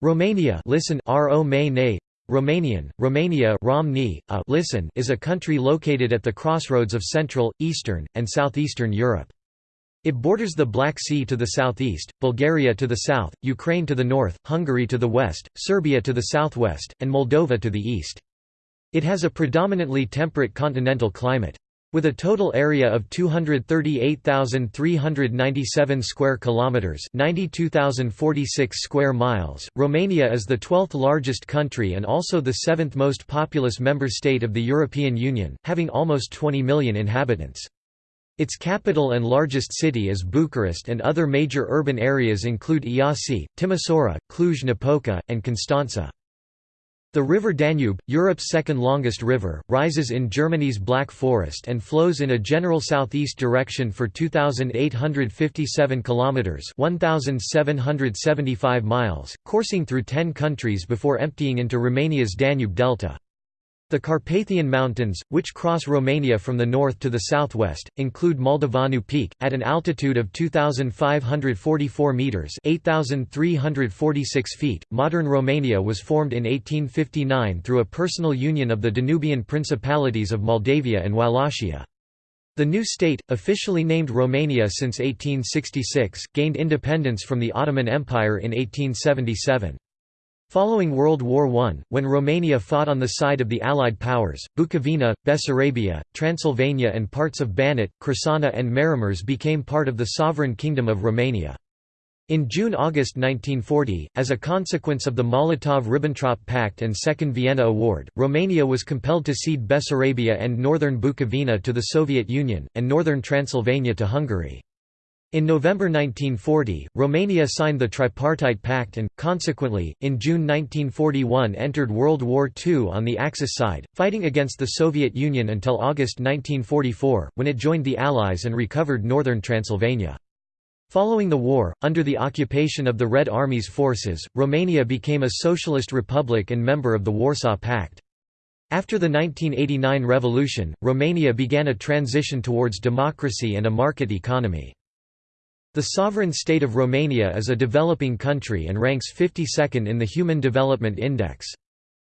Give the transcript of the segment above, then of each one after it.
Romania listen Romanian, Romania a uh, listen is a country located at the crossroads of Central, Eastern, and Southeastern Europe. It borders the Black Sea to the southeast, Bulgaria to the south, Ukraine to the north, Hungary to the west, Serbia to the southwest, and Moldova to the east. It has a predominantly temperate continental climate. With a total area of 238,397 square kilometers, 92,046 square miles, Romania is the 12th largest country and also the 7th most populous member state of the European Union, having almost 20 million inhabitants. Its capital and largest city is Bucharest and other major urban areas include Iasi, Timisoara, Cluj-Napoca, and Constanța. The river Danube, Europe's second longest river, rises in Germany's Black Forest and flows in a general southeast direction for 2857 kilometers, 1775 miles, coursing through 10 countries before emptying into Romania's Danube delta. The Carpathian Mountains, which cross Romania from the north to the southwest, include Moldoveanu Peak, at an altitude of 2,544 metres 8,346 feet. Modern Romania was formed in 1859 through a personal union of the Danubian principalities of Moldavia and Wallachia. The new state, officially named Romania since 1866, gained independence from the Ottoman Empire in 1877. Following World War I, when Romania fought on the side of the Allied powers, Bukovina, Bessarabia, Transylvania and parts of Banat, Crișana and Maramureș became part of the sovereign kingdom of Romania. In June–August 1940, as a consequence of the Molotov–Ribbentrop Pact and Second Vienna Award, Romania was compelled to cede Bessarabia and northern Bukovina to the Soviet Union, and northern Transylvania to Hungary. In November 1940, Romania signed the Tripartite Pact and, consequently, in June 1941 entered World War II on the Axis side, fighting against the Soviet Union until August 1944, when it joined the Allies and recovered northern Transylvania. Following the war, under the occupation of the Red Army's forces, Romania became a socialist republic and member of the Warsaw Pact. After the 1989 revolution, Romania began a transition towards democracy and a market economy. The sovereign state of Romania is a developing country and ranks 52nd in the Human Development Index.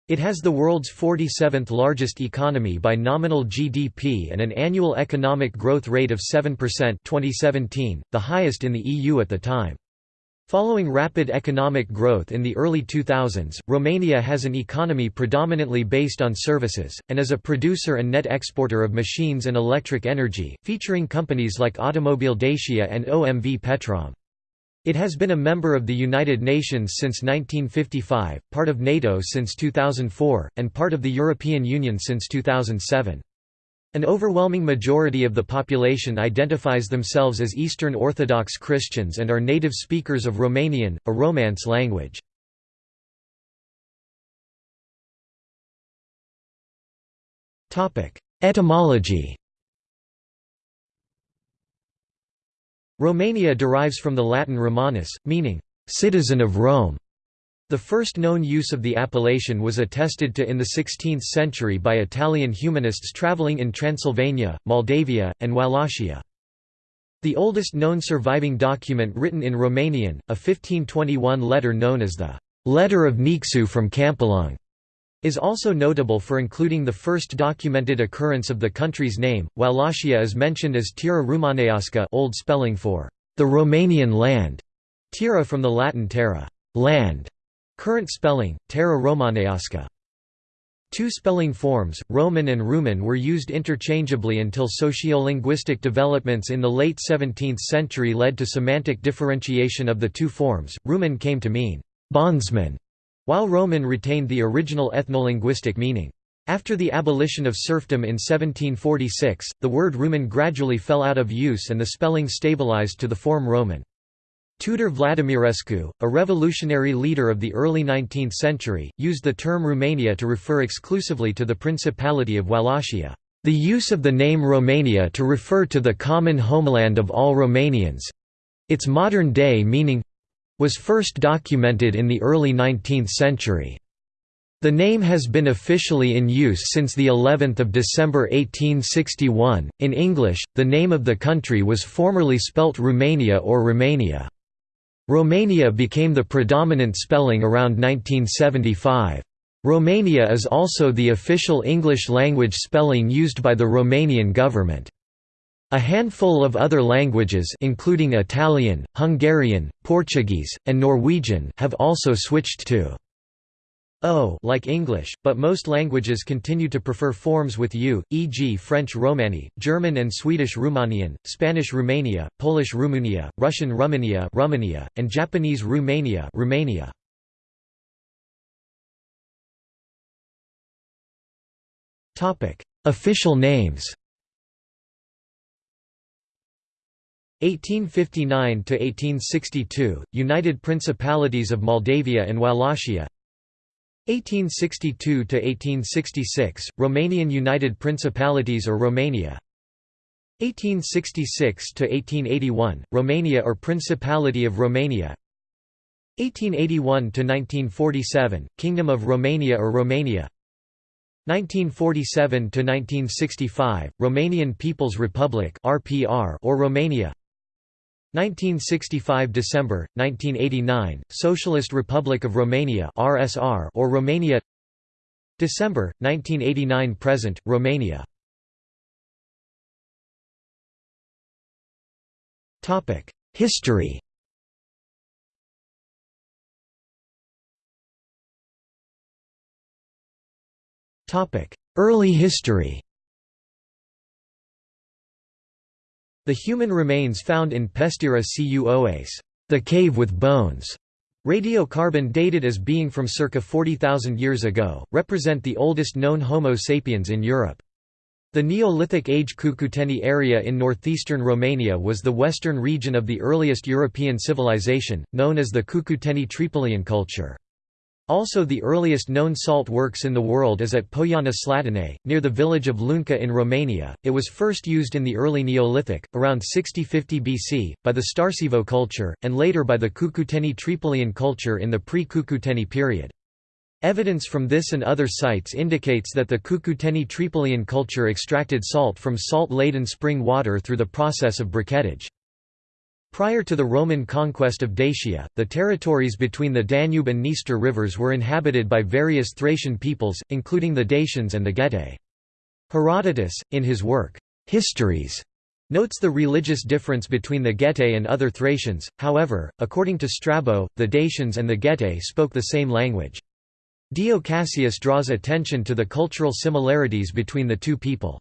It has the world's 47th largest economy by nominal GDP and an annual economic growth rate of 7% 2017, the highest in the EU at the time. Following rapid economic growth in the early 2000s, Romania has an economy predominantly based on services, and is a producer and net exporter of machines and electric energy, featuring companies like Automobile Dacia and OMV Petrom. It has been a member of the United Nations since 1955, part of NATO since 2004, and part of the European Union since 2007. An overwhelming majority of the population identifies themselves as Eastern Orthodox Christians and are native speakers of Romanian, a Romance language. Etymology Romania derives from the Latin Romanus, meaning, "...citizen of Rome", the first known use of the appellation was attested to in the 16th century by Italian humanists travelling in Transylvania, Moldavia, and Wallachia. The oldest known surviving document written in Romanian, a 1521 letter known as the «Letter of Nicu from Câmpulung», is also notable for including the first documented occurrence of the country's name. Wallachia is mentioned as Tira Rumaneasca old spelling for «the Romanian land», Tira from the Latin terra land", Current spelling, Terra Romaneasca. Two spelling forms, Roman and Rumen were used interchangeably until sociolinguistic developments in the late 17th century led to semantic differentiation of the two forms. Rumen came to mean bondsman, while Roman retained the original ethnolinguistic meaning. After the abolition of serfdom in 1746, the word Rumen gradually fell out of use and the spelling stabilized to the form Roman. Tudor Vladimirescu, a revolutionary leader of the early 19th century, used the term Romania to refer exclusively to the Principality of Wallachia. The use of the name Romania to refer to the common homeland of all Romanians—its modern-day meaning—was first documented in the early 19th century. The name has been officially in use since the 11th of December 1861. In English, the name of the country was formerly spelt Rumania or Romania. Romania became the predominant spelling around 1975. Romania is also the official English-language spelling used by the Romanian government. A handful of other languages including Italian, Hungarian, Portuguese, and Norwegian have also switched to O like English, but most languages continue to prefer forms with U, e.g. French Romani, German and Swedish Rumanian, Spanish Romania, Polish Rumunia, Russian Rumania, Romania and Japanese Rumania Romania. Topic: Official names 1859 to 1862 United Principalities of Moldavia and Wallachia 1862 to 1866 Romanian United Principalities or Romania? 1866 to 1881 Romania or Principality of Romania? 1881 to 1947 Kingdom of Romania or Romania? 1947 to 1965 Romanian People's Republic (RPR) or Romania 1965 December 1989 Socialist Republic of Romania RSR or Romania December 1989 present Romania. Topic History. Topic Early history The human remains found in Pestera cu Oase, the cave with bones, radiocarbon dated as being from circa 40,000 years ago, represent the oldest known Homo sapiens in Europe. The Neolithic age Cucuteni area in northeastern Romania was the western region of the earliest European civilization, known as the Cucuteni Trypillian culture. Also the earliest known salt works in the world is at Poiana Slatinei, near the village of Lunca in Romania. It was first used in the early Neolithic, around 6050 BC, by the Starcevo culture, and later by the Cucuteni Trypillian culture in the pre-Cucuteni period. Evidence from this and other sites indicates that the Cucuteni Trypillian culture extracted salt from salt-laden spring water through the process of briquettage. Prior to the Roman conquest of Dacia, the territories between the Danube and Dniester rivers were inhabited by various Thracian peoples, including the Dacians and the Getae. Herodotus, in his work, Histories, notes the religious difference between the Getae and other Thracians, however, according to Strabo, the Dacians and the Getae spoke the same language. Dio Cassius draws attention to the cultural similarities between the two people.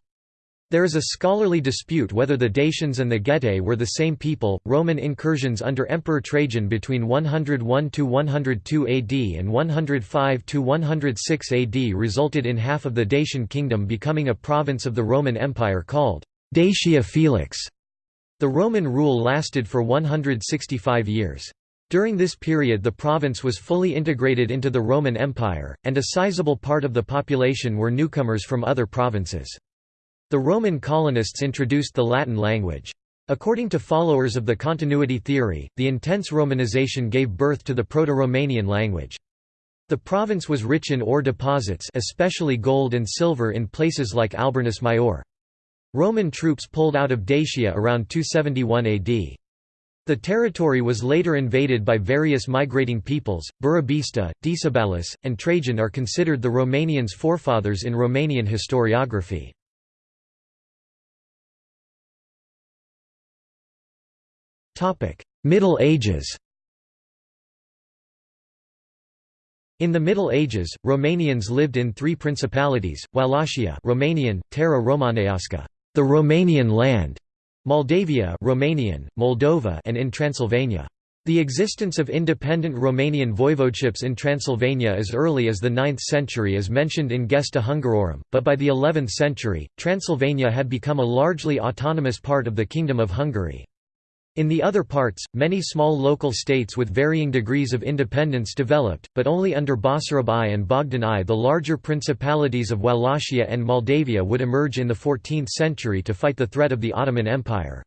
There is a scholarly dispute whether the Dacians and the Getae were the same people. Roman incursions under Emperor Trajan between 101 to 102 AD and 105 to 106 AD resulted in half of the Dacian kingdom becoming a province of the Roman Empire called Dacia Felix. The Roman rule lasted for 165 years. During this period the province was fully integrated into the Roman Empire, and a sizable part of the population were newcomers from other provinces. The Roman colonists introduced the Latin language. According to followers of the continuity theory, the intense Romanization gave birth to the Proto-Romanian language. The province was rich in ore deposits especially gold and silver in places like Alburnus Maior. Roman troops pulled out of Dacia around 271 AD. The territory was later invaded by various migrating peoples. Burebista, Decebalus, and Trajan are considered the Romanians' forefathers in Romanian historiography. Middle Ages In the Middle Ages, Romanians lived in three principalities, Wallachia Romanian, Terra Romaneasca, the Romanian land, Moldavia Romanian, Moldova and in Transylvania. The existence of independent Romanian voivodeships in Transylvania as early as the 9th century is mentioned in Gesta Hungarorum, but by the 11th century, Transylvania had become a largely autonomous part of the Kingdom of Hungary. In the other parts, many small local states with varying degrees of independence developed, but only under Basarab I and Bogdan I. The larger principalities of Wallachia and Moldavia would emerge in the 14th century to fight the threat of the Ottoman Empire.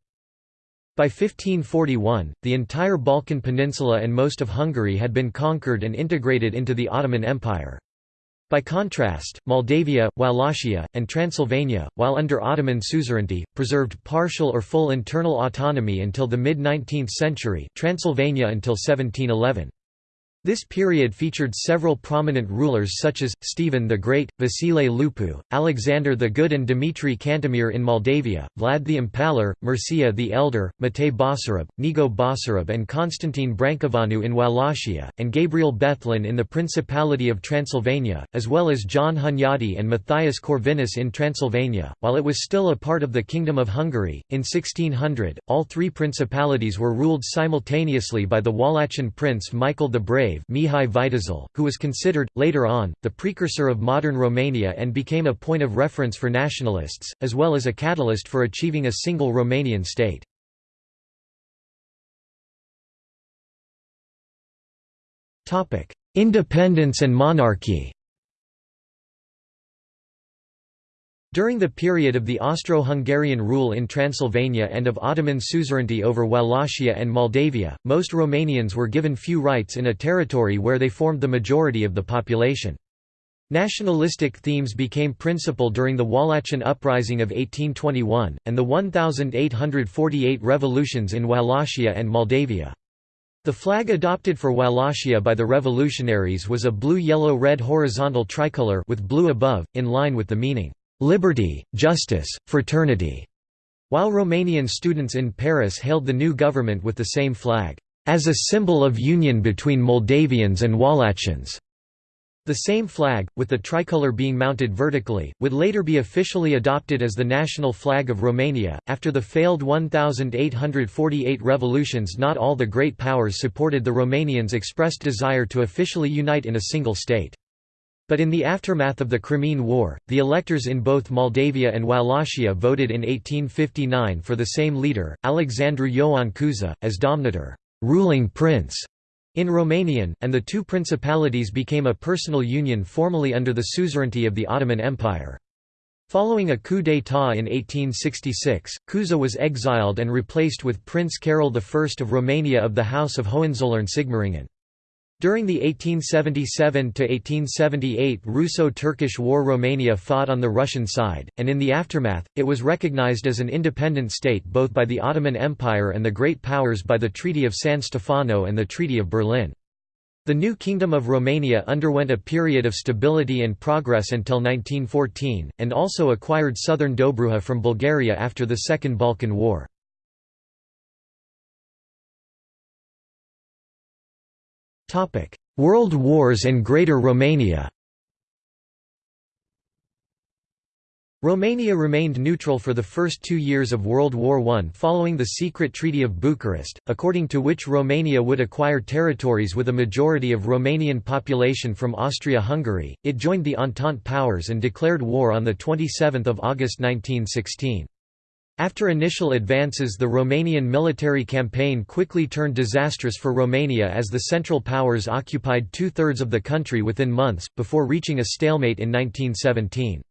By 1541, the entire Balkan Peninsula and most of Hungary had been conquered and integrated into the Ottoman Empire. By contrast, Moldavia, Wallachia, and Transylvania, while under Ottoman suzerainty, preserved partial or full internal autonomy until the mid-19th century Transylvania until 1711. This period featured several prominent rulers such as, Stephen the Great, Vasile Lupu, Alexander the Good and Dimitri Cantemir in Moldavia, Vlad the Impaler, Mircea the Elder, Matei Basarab, Neagoe Basarab and Constantine Brancoveanu in Wallachia, and Gabriel Bethlen in the Principality of Transylvania, as well as John Hunyadi and Matthias Corvinus in Transylvania, while it was still a part of the Kingdom of Hungary. In 1600, all three principalities were ruled simultaneously by the Wallachian prince Michael the Brave Mihai Viteazul, who was considered, later on, the precursor of modern Romania and became a point of reference for nationalists, as well as a catalyst for achieving a single Romanian state. Independence and monarchy During the period of the Austro-Hungarian rule in Transylvania and of Ottoman suzerainty over Wallachia and Moldavia, most Romanians were given few rights in a territory where they formed the majority of the population. Nationalistic themes became principal during the Wallachian Uprising of 1821, and the 1848 revolutions in Wallachia and Moldavia. The flag adopted for Wallachia by the revolutionaries was a blue-yellow-red horizontal tricolour with blue above, in line with the meaning, liberty, justice, fraternity, while Romanian students in Paris hailed the new government with the same flag, as a symbol of union between Moldavians and Wallachians. The same flag, with the tricolour being mounted vertically, would later be officially adopted as the national flag of Romania. After the failed 1848 revolutions, not all the great powers supported the Romanians' expressed desire to officially unite in a single state. But in the aftermath of the Crimean War, the electors in both Moldavia and Wallachia voted in 1859 for the same leader, Alexandru Ioan Cuza, as domnitor ruling prince", in Romanian, and the two principalities became a personal union formally under the suzerainty of the Ottoman Empire. Following a coup d'état in 1866, Cuza was exiled and replaced with Prince Carol I of Romania of the House of Hohenzollern-Sigmaringen. During the 1877–1878 Russo-Turkish War Romania fought on the Russian side, and in the aftermath, it was recognized as an independent state both by the Ottoman Empire and the Great Powers by the Treaty of San Stefano and the Treaty of Berlin. The new Kingdom of Romania underwent a period of stability and progress until 1914, and also acquired southern Dobruja from Bulgaria after the Second Balkan War. World Wars and Greater Romania Romania remained neutral for the first two years of World War I following the secret Treaty of Bucharest, according to which Romania would acquire territories with a majority of Romanian population from Austria-Hungary. It joined the Entente powers and declared war on 27 August 1916. After initial advances the Romanian military campaign quickly turned disastrous for Romania as the Central Powers occupied two-thirds of the country within months, before reaching a stalemate in 1917.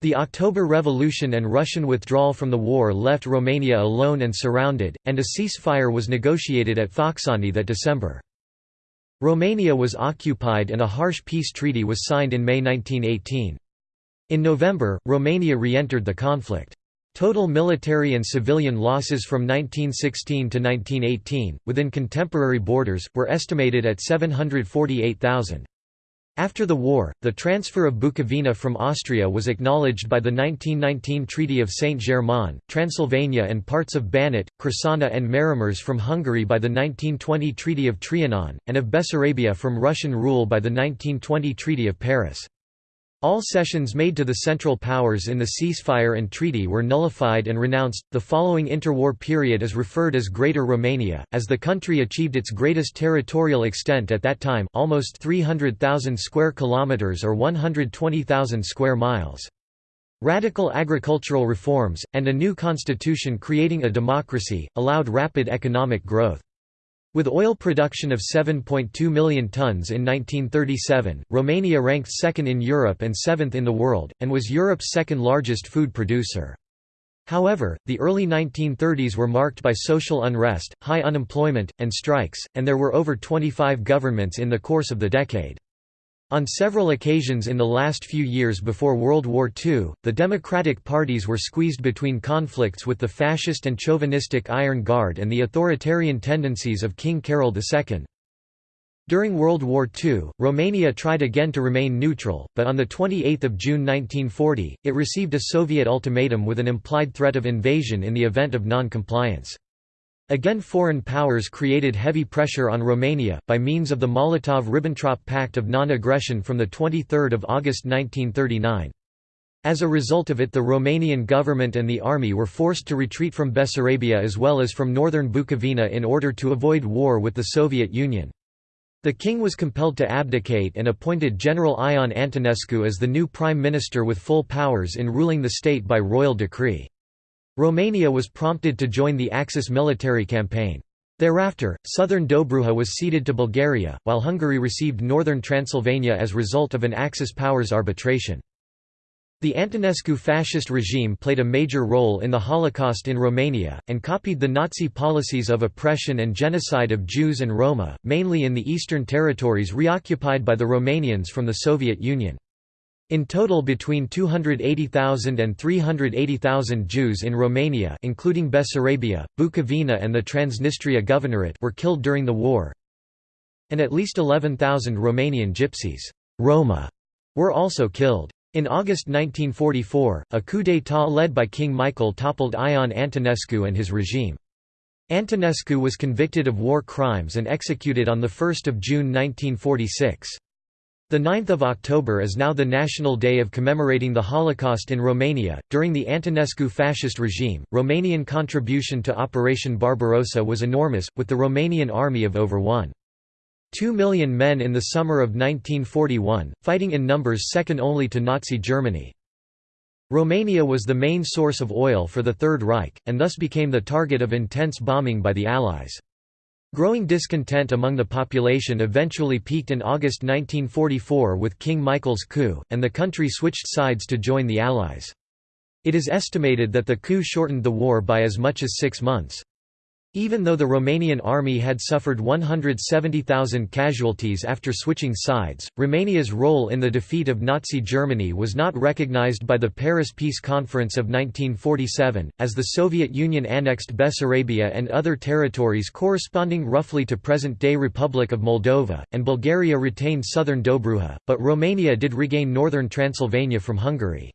The October Revolution and Russian withdrawal from the war left Romania alone and surrounded, and a ceasefire was negotiated at Focșani that December. Romania was occupied and a harsh peace treaty was signed in May 1918. In November, Romania re-entered the conflict. Total military and civilian losses from 1916 to 1918, within contemporary borders, were estimated at 748,000. After the war, the transfer of Bukovina from Austria was acknowledged by the 1919 Treaty of Saint-Germain, Transylvania and parts of Banat, Crișana and Maramureș from Hungary by the 1920 Treaty of Trianon, and of Bessarabia from Russian rule by the 1920 Treaty of Paris. All cessions made to the Central Powers in the ceasefire and treaty were nullified and renounced. The following interwar period is referred as Greater Romania, as the country achieved its greatest territorial extent at that time, almost 300,000 square kilometers or 120,000 square miles. Radical agricultural reforms, and a new constitution creating a democracy, allowed rapid economic growth. With oil production of 7.2 million tons in 1937, Romania ranked second in Europe and seventh in the world, and was Europe's second largest food producer. However, the early 1930s were marked by social unrest, high unemployment, and strikes, and there were over 25 governments in the course of the decade. On several occasions in the last few years before World War II, the democratic parties were squeezed between conflicts with the fascist and chauvinistic Iron Guard and the authoritarian tendencies of King Carol II. During World War II, Romania tried again to remain neutral, but on 28 June 1940, it received a Soviet ultimatum with an implied threat of invasion in the event of non-compliance. Again foreign powers created heavy pressure on Romania, by means of the Molotov–Ribbentrop Pact of Non-Aggression from 23 August 1939. As a result of it the Romanian government and the army were forced to retreat from Bessarabia as well as from northern Bukovina in order to avoid war with the Soviet Union. The king was compelled to abdicate and appointed General Ion Antonescu as the new prime minister with full powers in ruling the state by royal decree. Romania was prompted to join the Axis military campaign. Thereafter, southern Dobruja was ceded to Bulgaria, while Hungary received northern Transylvania as result of an Axis powers arbitration. The Antonescu fascist regime played a major role in the Holocaust in Romania, and copied the Nazi policies of oppression and genocide of Jews and Roma, mainly in the eastern territories reoccupied by the Romanians from the Soviet Union. In total between 280,000 and 380,000 Jews in Romania including Bessarabia, Bukovina and the Transnistria Governorate were killed during the war and at least 11,000 Romanian gypsies Roma were also killed. In August 1944, a coup d'état led by King Michael toppled Ion Antonescu and his regime. Antonescu was convicted of war crimes and executed on 1 June 1946. The 9th of October is now the national day of commemorating the Holocaust in Romania. During the Antonescu fascist regime, Romanian contribution to Operation Barbarossa was enormous, with the Romanian army of over 1. 2 million men in the summer of 1941, fighting in numbers second only to Nazi Germany. Romania was the main source of oil for the Third Reich, and thus became the target of intense bombing by the Allies. Growing discontent among the population eventually peaked in August 1944 with King Michael's coup, and the country switched sides to join the Allies. It is estimated that the coup shortened the war by as much as six months. Even though the Romanian army had suffered 170,000 casualties after switching sides, Romania's role in the defeat of Nazi Germany was not recognized by the Paris Peace Conference of 1947, as the Soviet Union annexed Bessarabia and other territories corresponding roughly to present-day Republic of Moldova, and Bulgaria retained southern Dobruja, but Romania did regain northern Transylvania from Hungary.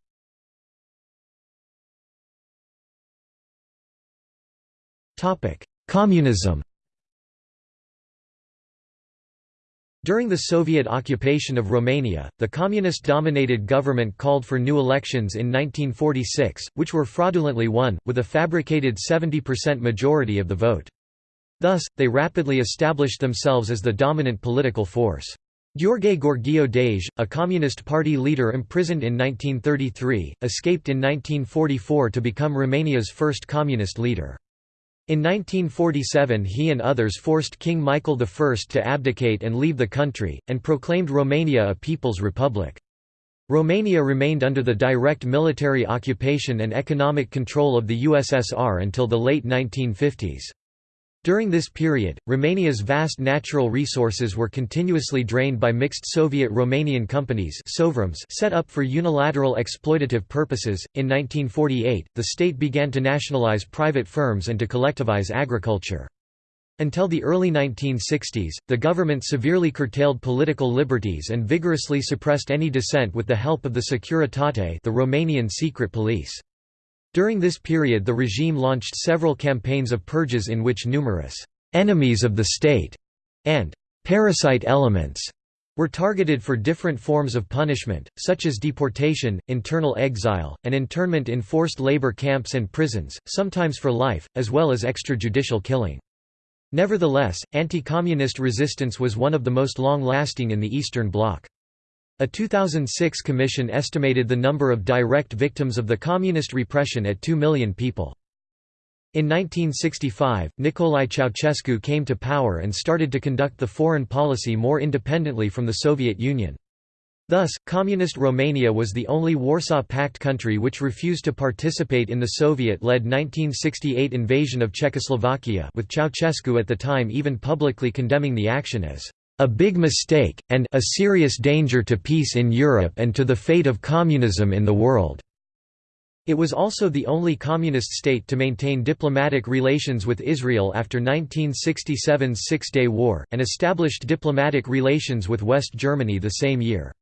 Communism During the Soviet occupation of Romania, the communist-dominated government called for new elections in 1946, which were fraudulently won, with a fabricated 70% majority of the vote. Thus, they rapidly established themselves as the dominant political force. Gheorghe Gheorghiu-Dej, a Communist Party leader imprisoned in 1933, escaped in 1944 to become Romania's first communist leader. In 1947 he and others forced King Michael I to abdicate and leave the country, and proclaimed Romania a People's Republic. Romania remained under the direct military occupation and economic control of the USSR until the late 1950s. During this period, Romania's vast natural resources were continuously drained by mixed Soviet-Romanian companies set up for unilateral exploitative purposes. In 1948, the state began to nationalize private firms and to collectivize agriculture. Until the early 1960s, the government severely curtailed political liberties and vigorously suppressed any dissent with the help of the Securitate the Romanian secret police. During this period the regime launched several campaigns of purges in which numerous «enemies of the state» and «parasite elements» were targeted for different forms of punishment, such as deportation, internal exile, and internment in forced labor camps and prisons, sometimes for life, as well as extrajudicial killing. Nevertheless, anti-communist resistance was one of the most long-lasting in the Eastern Bloc. A 2006 commission estimated the number of direct victims of the communist repression at 2 million people. In 1965, Nicolae Ceausescu came to power and started to conduct the foreign policy more independently from the Soviet Union. Thus, Communist Romania was the only Warsaw Pact country which refused to participate in the Soviet-led 1968 invasion of Czechoslovakia with Ceausescu at the time even publicly condemning the action as a big mistake, and a serious danger to peace in Europe and to the fate of communism in the world." It was also the only communist state to maintain diplomatic relations with Israel after 1967's Six-Day War, and established diplomatic relations with West Germany the same year.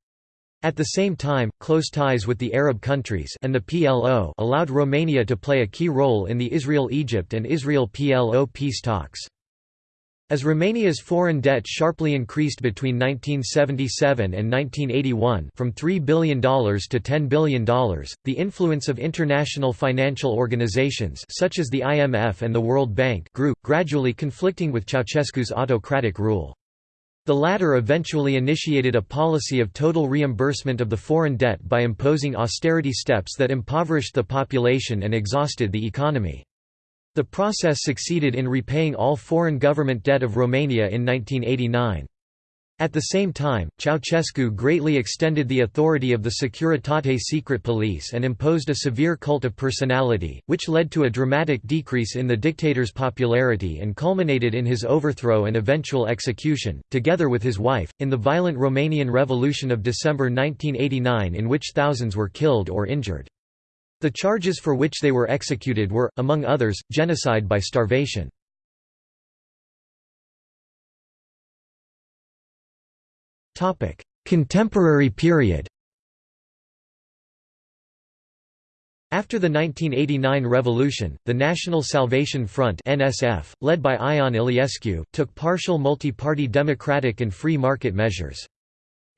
At the same time, close ties with the Arab countries and the PLO allowed Romania to play a key role in the Israel-Egypt and Israel-PLO peace talks. As Romania's foreign debt sharply increased between 1977 and 1981 from $3 billion to $10 billion, the influence of international financial organizations such as the IMF and the World Bank grew, gradually conflicting with Ceausescu's autocratic rule. The latter eventually initiated a policy of total reimbursement of the foreign debt by imposing austerity steps that impoverished the population and exhausted the economy. The process succeeded in repaying all foreign government debt of Romania in 1989. At the same time, Ceausescu greatly extended the authority of the Securitate secret police and imposed a severe cult of personality, which led to a dramatic decrease in the dictator's popularity and culminated in his overthrow and eventual execution, together with his wife, in the violent Romanian Revolution of December 1989 in which thousands were killed or injured. The charges for which they were executed were, among others, genocide by starvation. Contemporary period After the 1989 revolution, the National Salvation Front (NSF), led by Ion Iliescu, took partial multi-party democratic and free market measures.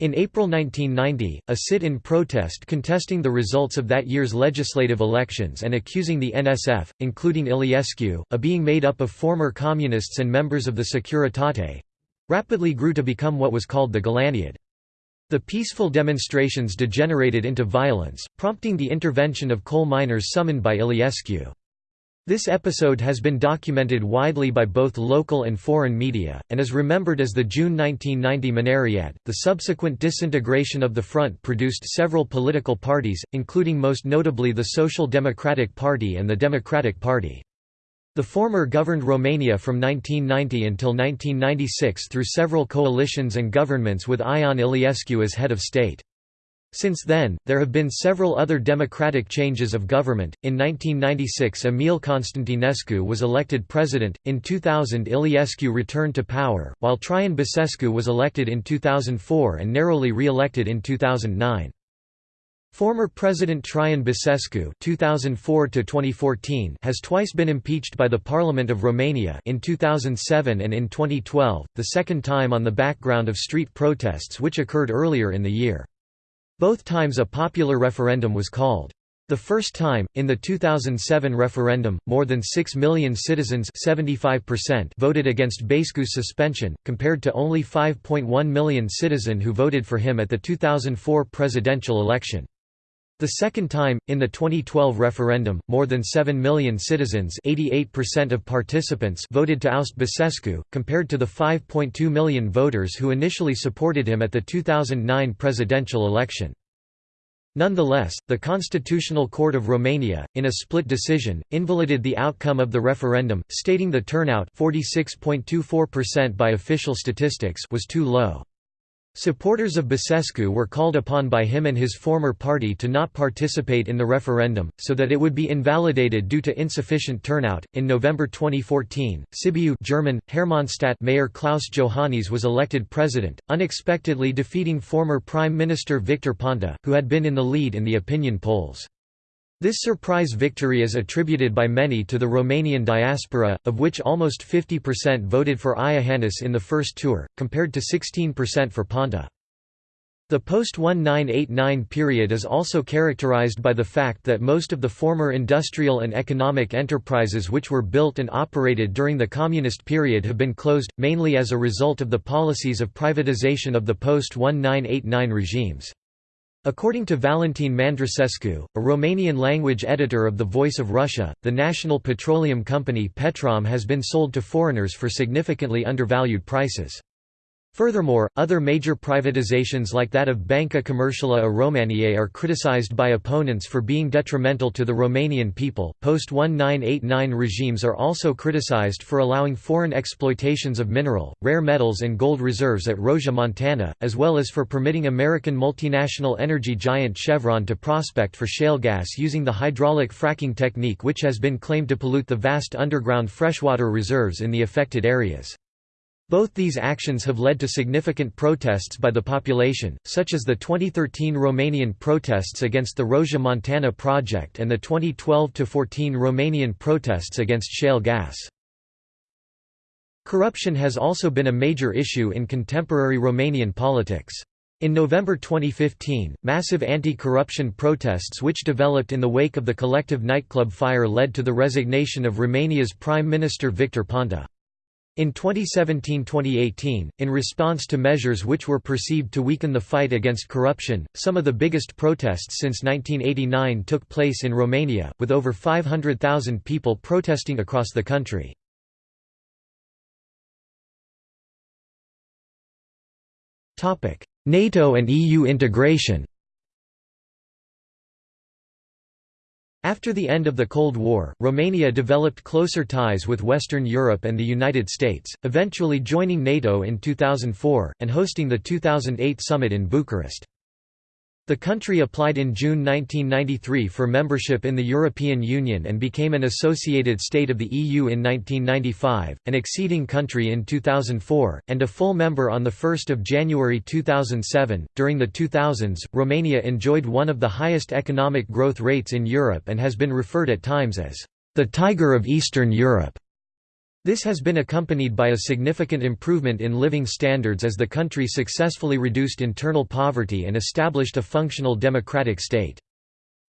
In April 1990, a sit-in protest contesting the results of that year's legislative elections and accusing the NSF, including Iliescu, of being made up of former communists and members of the Securitate—rapidly grew to become what was called the Golaniad. The peaceful demonstrations degenerated into violence, prompting the intervention of coal miners summoned by Iliescu. This episode has been documented widely by both local and foreign media, and is remembered as the June 1990 Mineriad. The subsequent disintegration of the front produced several political parties, including most notably the Social Democratic Party and the Democratic Party. The former governed Romania from 1990 until 1996 through several coalitions and governments with Ion Iliescu as head of state. Since then, there have been several other democratic changes of government. In 1996, Emil Constantinescu was elected president. In 2000, Iliescu returned to power, while Traian Basescu was elected in 2004 and narrowly re-elected in 2009. Former President Traian Basescu (2004–2014) has twice been impeached by the Parliament of Romania in 2007 and in 2012, the second time on the background of street protests which occurred earlier in the year. Both times a popular referendum was called. The first time, in the 2007 referendum, more than 6 million citizens 75% voted against Basescu's suspension, compared to only 5.1 million citizen who voted for him at the 2004 presidential election. The second time, in the 2012 referendum, more than 7 million citizens 88% of participants voted to oust Basescu, compared to the 5.2 million voters who initially supported him at the 2009 presidential election. Nonetheless, the Constitutional Court of Romania, in a split decision, invalidated the outcome of the referendum, stating the turnout 46.24% by official statistics was too low. Supporters of Basescu were called upon by him and his former party to not participate in the referendum, so that it would be invalidated due to insufficient turnout. In November 2014, Sibiu German, Hermannstadt Mayor Klaus Iohannis was elected president, unexpectedly defeating former Prime Minister Victor Ponta, who had been in the lead in the opinion polls. This surprise victory is attributed by many to the Romanian diaspora, of which almost 50% voted for Iohannis in the first tour, compared to 16% for Ponta. The post-1989 period is also characterized by the fact that most of the former industrial and economic enterprises which were built and operated during the communist period have been closed, mainly as a result of the policies of privatization of the post-1989 regimes. According to Valentin Mandrusescu, a Romanian-language editor of The Voice of Russia, the national petroleum company Petrom has been sold to foreigners for significantly undervalued prices. Furthermore, other major privatizations like that of Banca Comercială a României are criticized by opponents for being detrimental to the Romanian people. Post 1989 regimes are also criticized for allowing foreign exploitations of mineral, rare metals, and gold reserves at Roșia Montană, as well as for permitting American multinational energy giant Chevron to prospect for shale gas using the hydraulic fracking technique, which has been claimed to pollute the vast underground freshwater reserves in the affected areas. Both these actions have led to significant protests by the population, such as the 2013 Romanian protests against the Roșia Montană project and the 2012–14 Romanian protests against shale gas. Corruption has also been a major issue in contemporary Romanian politics. In November 2015, massive anti-corruption protests which developed in the wake of the Colectiv nightclub fire led to the resignation of Romania's Prime Minister Victor Ponta. In 2017–2018, in response to measures which were perceived to weaken the fight against corruption, some of the biggest protests since 1989 took place in Romania, with over 500,000 people protesting across the country. NATO and EU integration After the end of the Cold War, Romania developed closer ties with Western Europe and the United States, eventually joining NATO in 2004, and hosting the 2008 summit in Bucharest. The country applied in June 1993 for membership in the European Union and became an associated state of the EU in 1995, an exceeding country in 2004, and a full member on 1 January 2007. During the 2000s, Romania enjoyed one of the highest economic growth rates in Europe and has been referred at times as the Tiger of Eastern Europe. This has been accompanied by a significant improvement in living standards as the country successfully reduced internal poverty and established a functional democratic state.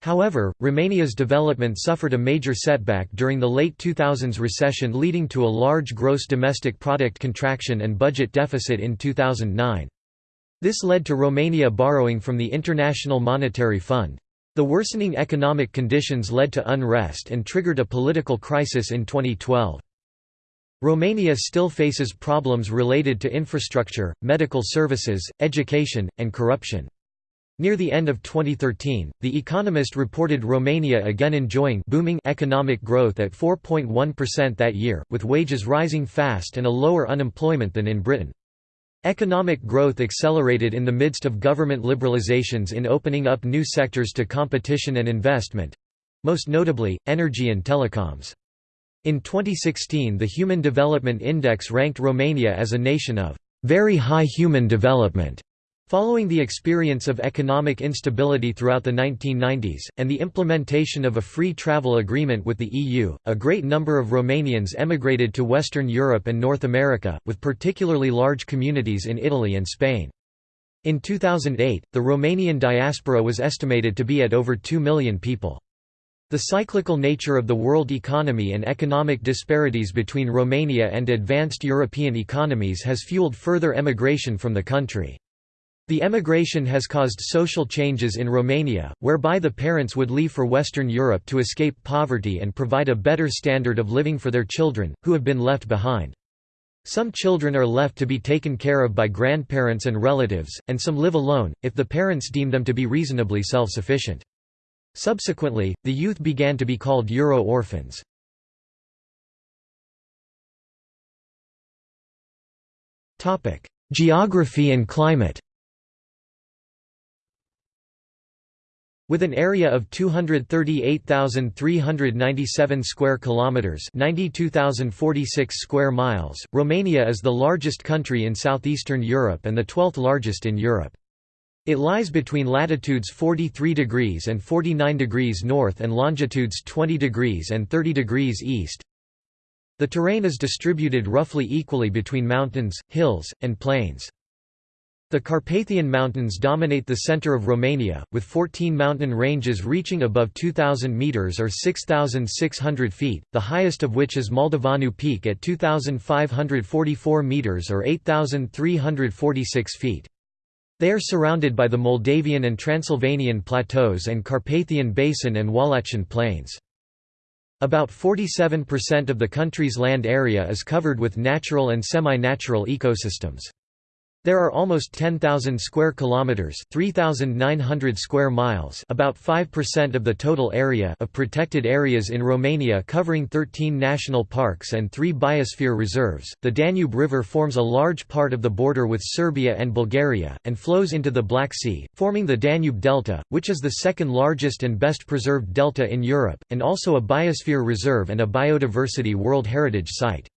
However, Romania's development suffered a major setback during the late 2000s recession leading to a large gross domestic product contraction and budget deficit in 2009. This led to Romania borrowing from the International Monetary Fund. The worsening economic conditions led to unrest and triggered a political crisis in 2012. Romania still faces problems related to infrastructure, medical services, education, and corruption. Near the end of 2013, The Economist reported Romania again enjoying booming economic growth at 4.1% that year, with wages rising fast and a lower unemployment than in Britain. Economic growth accelerated in the midst of government liberalizations in opening up new sectors to competition and investment—most notably, energy and telecoms. In 2016 the Human Development Index ranked Romania as a nation of very high human development. Following the experience of economic instability throughout the 1990s, and the implementation of a free travel agreement with the EU, a great number of Romanians emigrated to Western Europe and North America, with particularly large communities in Italy and Spain. In 2008, the Romanian diaspora was estimated to be at over 2 million people. The cyclical nature of the world economy and economic disparities between Romania and advanced European economies has fueled further emigration from the country. The emigration has caused social changes in Romania, whereby the parents would leave for Western Europe to escape poverty and provide a better standard of living for their children, who have been left behind. Some children are left to be taken care of by grandparents and relatives, and some live alone, if the parents deem them to be reasonably self-sufficient. Subsequently, the youth began to be called Euro orphans. Geography and climate With an area of 238,397 square kilometers, 92,046 square miles, Romania is the largest country in southeastern Europe and the 12th largest in Europe. It lies between latitudes 43 degrees and 49 degrees north and longitudes 20 degrees and 30 degrees east. The terrain is distributed roughly equally between mountains, hills, and plains. The Carpathian Mountains dominate the center of Romania, with 14 mountain ranges reaching above 2,000 metres or 6,600 feet, the highest of which is Moldoveanu Peak at 2,544 metres or 8,346 feet. They are surrounded by the Moldavian and Transylvanian plateaus and Carpathian Basin and Wallachian Plains. About 47% of the country's land area is covered with natural and semi-natural ecosystems. There are almost 10,000 square kilometers, 3,900 square miles, about 5% of the total area of protected areas in Romania covering 13 national parks and 3 biosphere reserves. The Danube River forms a large part of the border with Serbia and Bulgaria and flows into the Black Sea, forming the Danube Delta, which is the second largest and best preserved delta in Europe and also a biosphere reserve and a biodiversity World Heritage Site.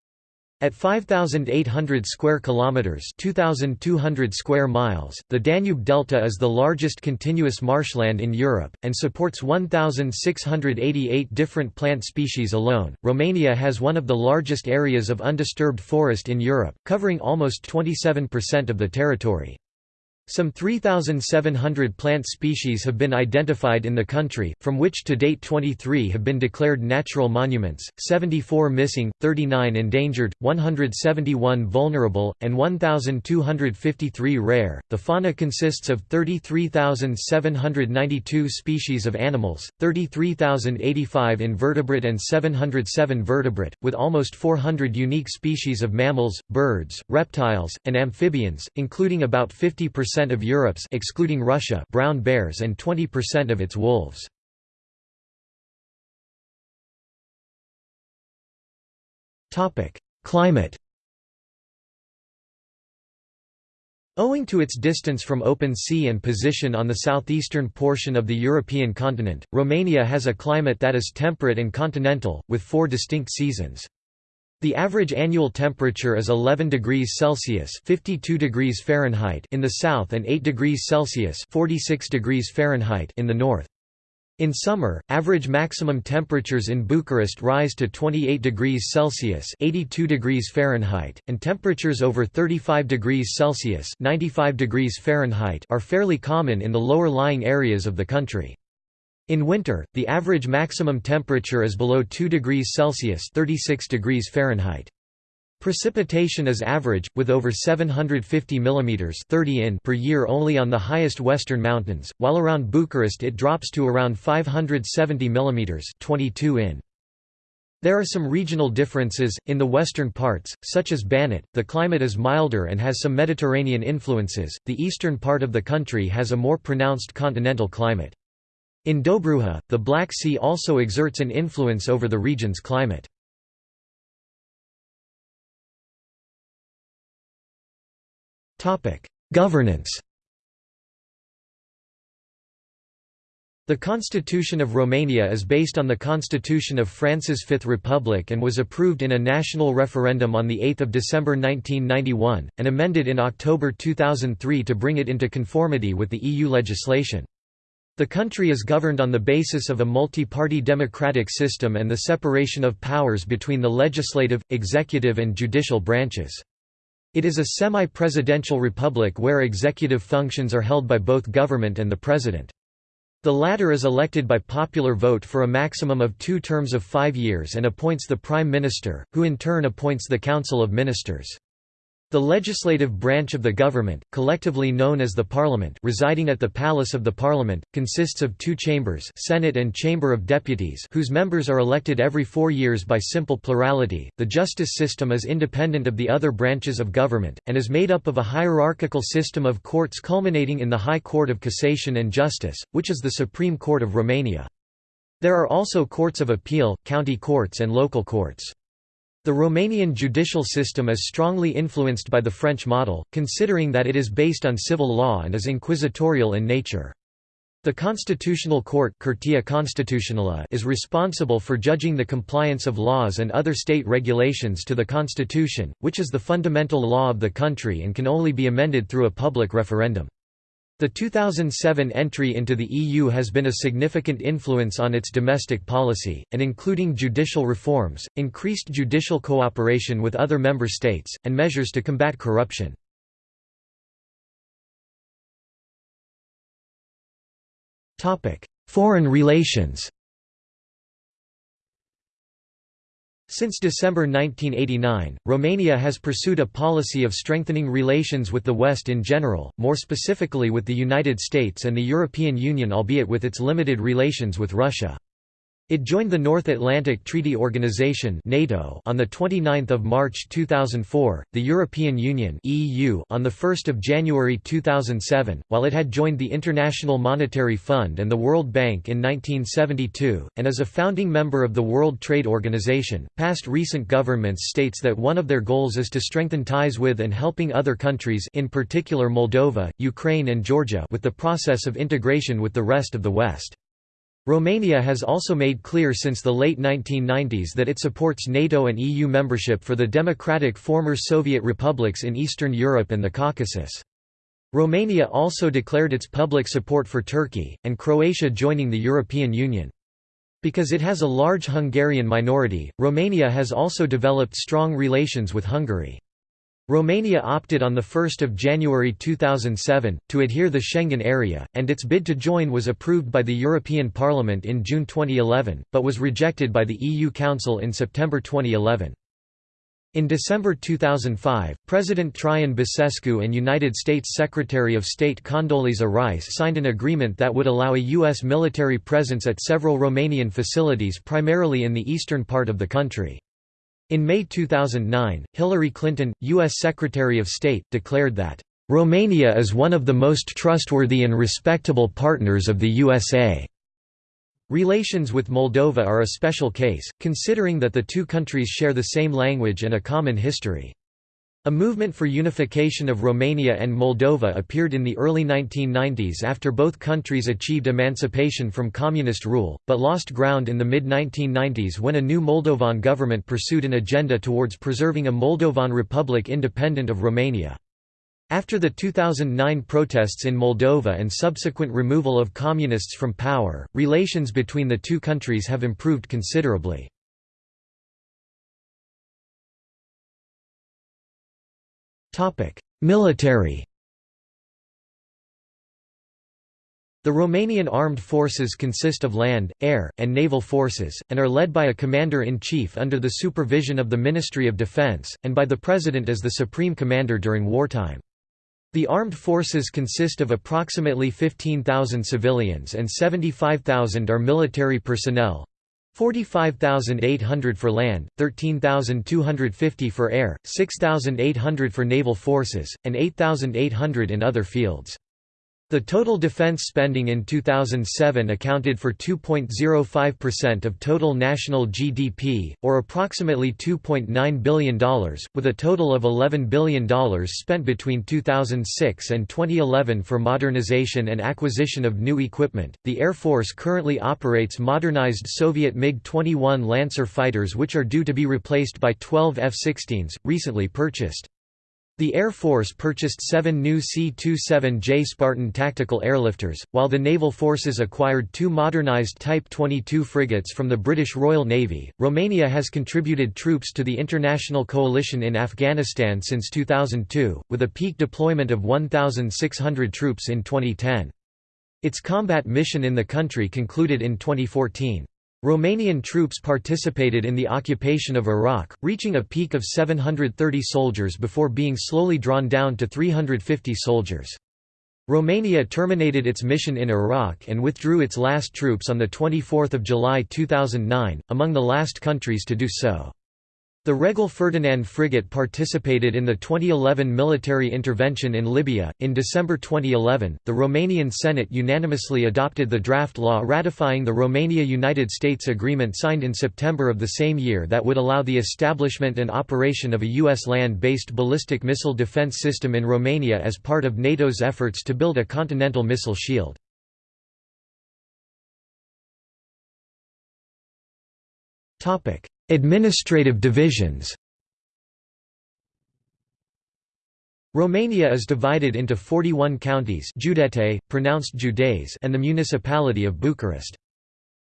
At 5800 square kilometers, 2200 square miles, the Danube Delta is the largest continuous marshland in Europe and supports 1688 different plant species alone. Romania has one of the largest areas of undisturbed forest in Europe, covering almost 27% of the territory. Some 3,700 plant species have been identified in the country, from which to date 23 have been declared natural monuments, 74 missing, 39 endangered, 171 vulnerable, and 1,253 rare. The fauna consists of 33,792 species of animals, 33,085 invertebrate and 707 vertebrate, with almost 400 unique species of mammals, birds, reptiles, and amphibians, including about 50% percent of Europe's excluding Russia brown bears and 20% of its wolves. Topic: Climate. Owing to its distance from open sea and position on the southeastern portion of the European continent, Romania has a climate that is temperate and continental, with four distinct seasons. The average annual temperature is 11 degrees Celsius (52 degrees Fahrenheit) in the south and 8 degrees Celsius (46 degrees Fahrenheit) in the north. In summer, average maximum temperatures in Bucharest rise to 28 degrees Celsius (82 degrees Fahrenheit), and temperatures over 35 degrees Celsius (95 degrees Fahrenheit) are fairly common in the lower lying areas of the country. In winter, the average maximum temperature is below 2 degrees Celsius 36 degrees Fahrenheit. Precipitation is average, with over 750 mm 30 in per year only on the highest western mountains, while around Bucharest it drops to around 570 mm 22 in. There are some regional differences, in the western parts, such as Banat, the climate is milder and has some Mediterranean influences, the eastern part of the country has a more pronounced continental climate. In Dobruja, the Black Sea also exerts an influence over the region's climate. Governance The Constitution of Romania is based on the Constitution of France's Fifth Republic and was approved in a national referendum on 8 December 1991, and amended in October 2003 to bring it into conformity with the EU legislation. The country is governed on the basis of a multi-party democratic system and the separation of powers between the legislative, executive and judicial branches. It is a semi-presidential republic where executive functions are held by both government and the president. The latter is elected by popular vote for a maximum of two terms of five years and appoints the prime minister, who in turn appoints the council of ministers. The legislative branch of the government, collectively known as the Parliament residing at the Palace of the Parliament, consists of two chambers Senate and Chamber of Deputies whose members are elected every four years by simple plurality. The justice system is independent of the other branches of government, and is made up of a hierarchical system of courts culminating in the High Court of Cassation and Justice, which is the Supreme Court of Romania. There are also courts of appeal, county courts and local courts. The Romanian judicial system is strongly influenced by the French model, considering that it is based on civil law and is inquisitorial in nature. The Constitutional Court is responsible for judging the compliance of laws and other state regulations to the Constitution, which is the fundamental law of the country and can only be amended through a public referendum. The 2007 entry into the EU has been a significant influence on its domestic policy, and including judicial reforms, increased judicial cooperation with other member states, and measures to combat corruption. Foreign relations Since December 1989, Romania has pursued a policy of strengthening relations with the West in general, more specifically with the United States and the European Union albeit with its limited relations with Russia. It joined the North Atlantic Treaty Organization (NATO) on the 29th of March 2004, the European Union (EU) on the 1st of January 2007, while it had joined the International Monetary Fund and the World Bank in 1972 and is a founding member of the World Trade Organization. Past recent governments states that one of their goals is to strengthen ties with and helping other countries, in particular Moldova, Ukraine and Georgia, with the process of integration with the rest of the West. Romania has also made clear since the late 1990s that it supports NATO and EU membership for the democratic former Soviet republics in Eastern Europe and the Caucasus. Romania also declared its public support for Turkey, and Croatia joining the European Union. Because it has a large Hungarian minority, Romania has also developed strong relations with Hungary. Romania opted on 1 January 2007, to adhere the Schengen area, and its bid to join was approved by the European Parliament in June 2011, but was rejected by the EU Council in September 2011. In December 2005, President Traian Basescu and United States Secretary of State Condoleezza Rice signed an agreement that would allow a U.S. military presence at several Romanian facilities primarily in the eastern part of the country. In May 2009, Hillary Clinton, U.S. Secretary of State, declared that, "...Romania is one of the most trustworthy and respectable partners of the USA." Relations with Moldova are a special case, considering that the two countries share the same language and a common history. A movement for unification of Romania and Moldova appeared in the early 1990s after both countries achieved emancipation from communist rule, but lost ground in the mid-1990s when a new Moldovan government pursued an agenda towards preserving a Moldovan republic independent of Romania. After the 2009 protests in Moldova and subsequent removal of communists from power, relations between the two countries have improved considerably. Military The Romanian armed forces consist of land, air, and naval forces, and are led by a commander-in-chief under the supervision of the Ministry of Defense, and by the President as the supreme commander during wartime. The armed forces consist of approximately 15,000 civilians and 75,000 are military personnel, 45,800 for land, 13,250 for air, 6,800 for naval forces, and 8,800 in other fields. The total defense spending in 2007 accounted for 2.05% of total national GDP, or approximately $2.9 billion, with a total of $11 billion spent between 2006 and 2011 for modernization and acquisition of new equipment. The Air Force currently operates modernized Soviet MiG 21 Lancer fighters, which are due to be replaced by 12 F 16s, recently purchased. The Air Force purchased seven new C-27J Spartan tactical airlifters, while the naval forces acquired two modernized Type 22 frigates from the British Royal Navy. Romania has contributed troops to the international coalition in Afghanistan since 2002, with a peak deployment of 1,600 troops in 2010. Its combat mission in the country concluded in 2014. Romanian troops participated in the occupation of Iraq, reaching a peak of 730 soldiers before being slowly drawn down to 350 soldiers. Romania terminated its mission in Iraq and withdrew its last troops on 24 July 2009, among the last countries to do so. The Regele Ferdinand frigate participated in the 2011 military intervention in Libya. In December 2011, the Romanian Senate unanimously adopted the draft law ratifying the Romania United States Agreement signed in September of the same year that would allow the establishment and operation of a U.S. land based ballistic missile defense system in Romania as part of NATO's efforts to build a continental missile shield. Topic Administrative divisions Romania is divided into 41 counties Județe, pronounced Județ and the municipality of Bucharest.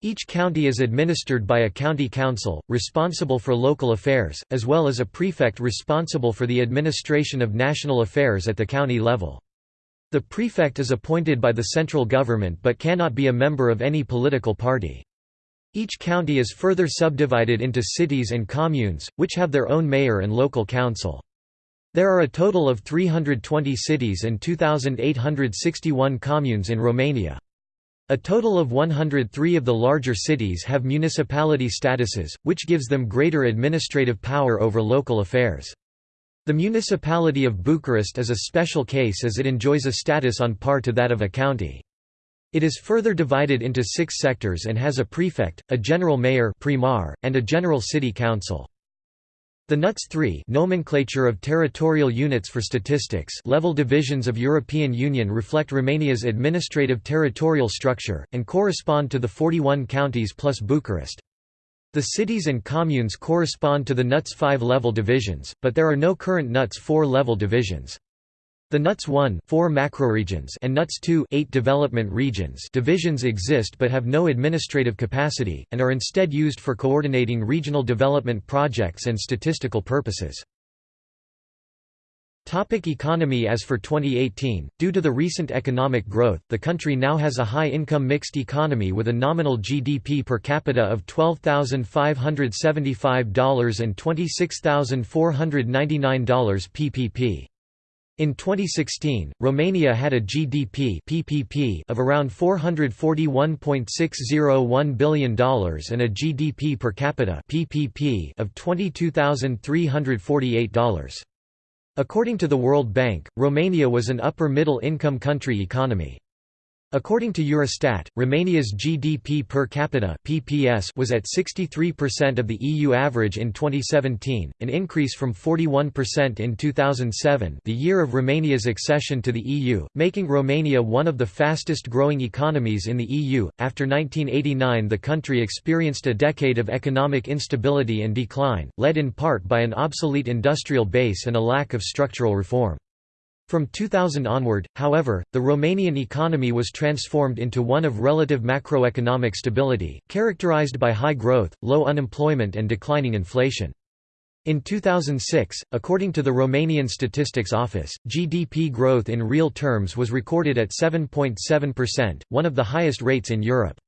Each county is administered by a county council, responsible for local affairs, as well as a prefect responsible for the administration of national affairs at the county level. The prefect is appointed by the central government but cannot be a member of any political party. Each county is further subdivided into cities and communes, which have their own mayor and local council. There are a total of 320 cities and 2,861 communes in Romania. A total of 103 of the larger cities have municipality statuses, which gives them greater administrative power over local affairs. The municipality of Bucharest is a special case as it enjoys a status on par to that of a county. It is further divided into six sectors and has a prefect, a general mayor primar, and a general city council. The NUTS 3 nomenclature of territorial units for statistics level divisions of European Union reflect Romania's administrative territorial structure, and correspond to the 41 counties plus Bucharest. The cities and communes correspond to the NUTS 5 level divisions, but there are no current NUTS 4 level divisions. The NUTS 1 4 macroregions and NUTS 2 8 development regions divisions exist but have no administrative capacity, and are instead used for coordinating regional development projects and statistical purposes. Topic economy As for 2018, due to the recent economic growth, the country now has a high-income mixed economy with a nominal GDP per capita of $12,575 and $26,499 PPP. In 2016, Romania had a GDP PPP of around $441.601 billion and a GDP per capita PPP of $22,348. According to the World Bank, Romania was an upper-middle income country economy. According to Eurostat, Romania's GDP per capita (PPS) was at 63% of the EU average in 2017, an increase from 41% in 2007, the year of Romania's accession to the EU, making Romania one of the fastest-growing economies in the EU. After 1989, the country experienced a decade of economic instability and decline, led in part by an obsolete industrial base and a lack of structural reform. From 2000 onward, however, the Romanian economy was transformed into one of relative macroeconomic stability, characterized by high growth, low unemployment and declining inflation. In 2006, according to the Romanian Statistics Office, GDP growth in real terms was recorded at 7.7%, one of the highest rates in Europe.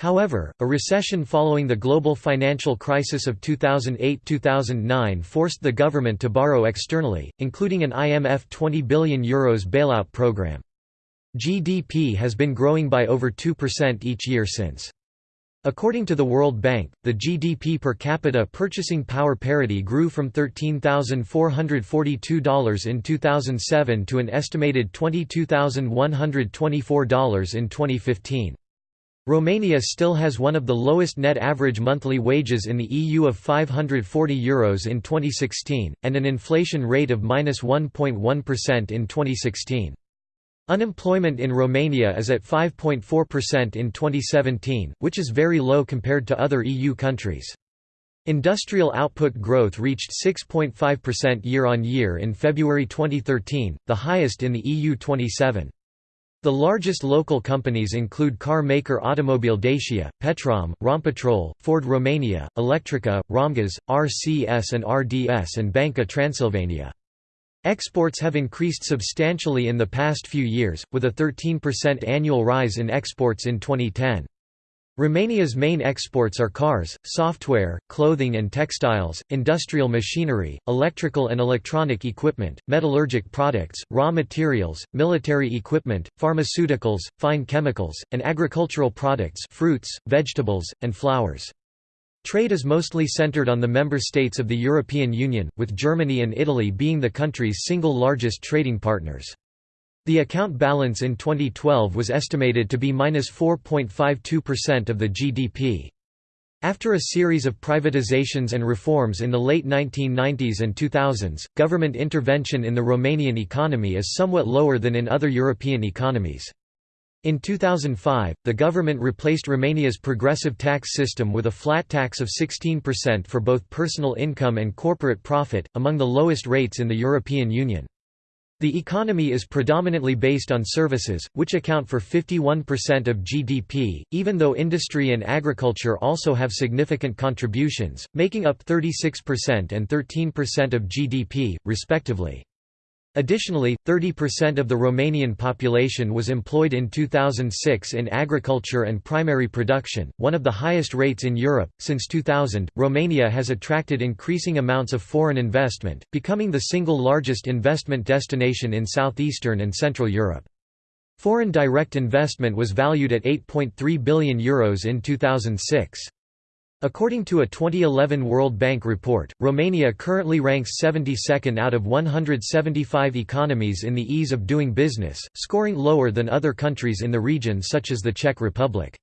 However, a recession following the global financial crisis of 2008–2009 forced the government to borrow externally, including an IMF €20 billion Euros bailout program. GDP has been growing by over 2% each year since. According to the World Bank, the GDP per capita purchasing power parity grew from $13,442 in 2007 to an estimated $22,124 in 2015. Romania still has one of the lowest net average monthly wages in the EU of €540 Euros in 2016, and an inflation rate of -1.1% in 2016. Unemployment in Romania is at 5.4% in 2017, which is very low compared to other EU countries. Industrial output growth reached 6.5% year-on-year in February 2013, the highest in the EU 27. The largest local companies include car maker Automobile Dacia, Petrom, Rompetrol, Ford Romania, Electrica, Romgaz, RCS and RDS and Banca Transilvania. Exports have increased substantially in the past few years, with a 13% annual rise in exports in 2010. Romania's main exports are cars, software, clothing and textiles, industrial machinery, electrical and electronic equipment, metallurgic products, raw materials, military equipment, pharmaceuticals, fine chemicals, and agricultural products fruits, vegetables, and flowers. Trade is mostly centered on the member states of the European Union, with Germany and Italy being the country's single largest trading partners. The account balance in 2012 was estimated to be minus 4.52% of the GDP. After a series of privatizations and reforms in the late 1990s and 2000s, government intervention in the Romanian economy is somewhat lower than in other European economies. In 2005, the government replaced Romania's progressive tax system with a flat tax of 16% for both personal income and corporate profit, among the lowest rates in the European Union. The economy is predominantly based on services, which account for 51% of GDP, even though industry and agriculture also have significant contributions, making up 36% and 13% of GDP, respectively. Additionally, 30% of the Romanian population was employed in 2006 in agriculture and primary production, one of the highest rates in Europe. Since 2000, Romania has attracted increasing amounts of foreign investment, becoming the single largest investment destination in southeastern and central Europe. Foreign direct investment was valued at €8.3 billion Euros in 2006. According to a 2011 World Bank report, Romania currently ranks 72nd out of 175 economies in the ease of doing business, scoring lower than other countries in the region such as the Czech Republic.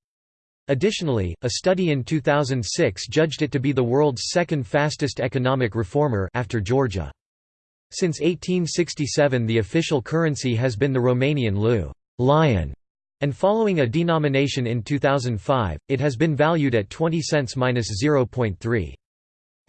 Additionally, a study in 2006 judged it to be the world's second fastest economic reformer after Georgia. Since 1867 the official currency has been the Romanian leu lion, and following a denomination in 2005, it has been valued at 20 cents minus 0.3.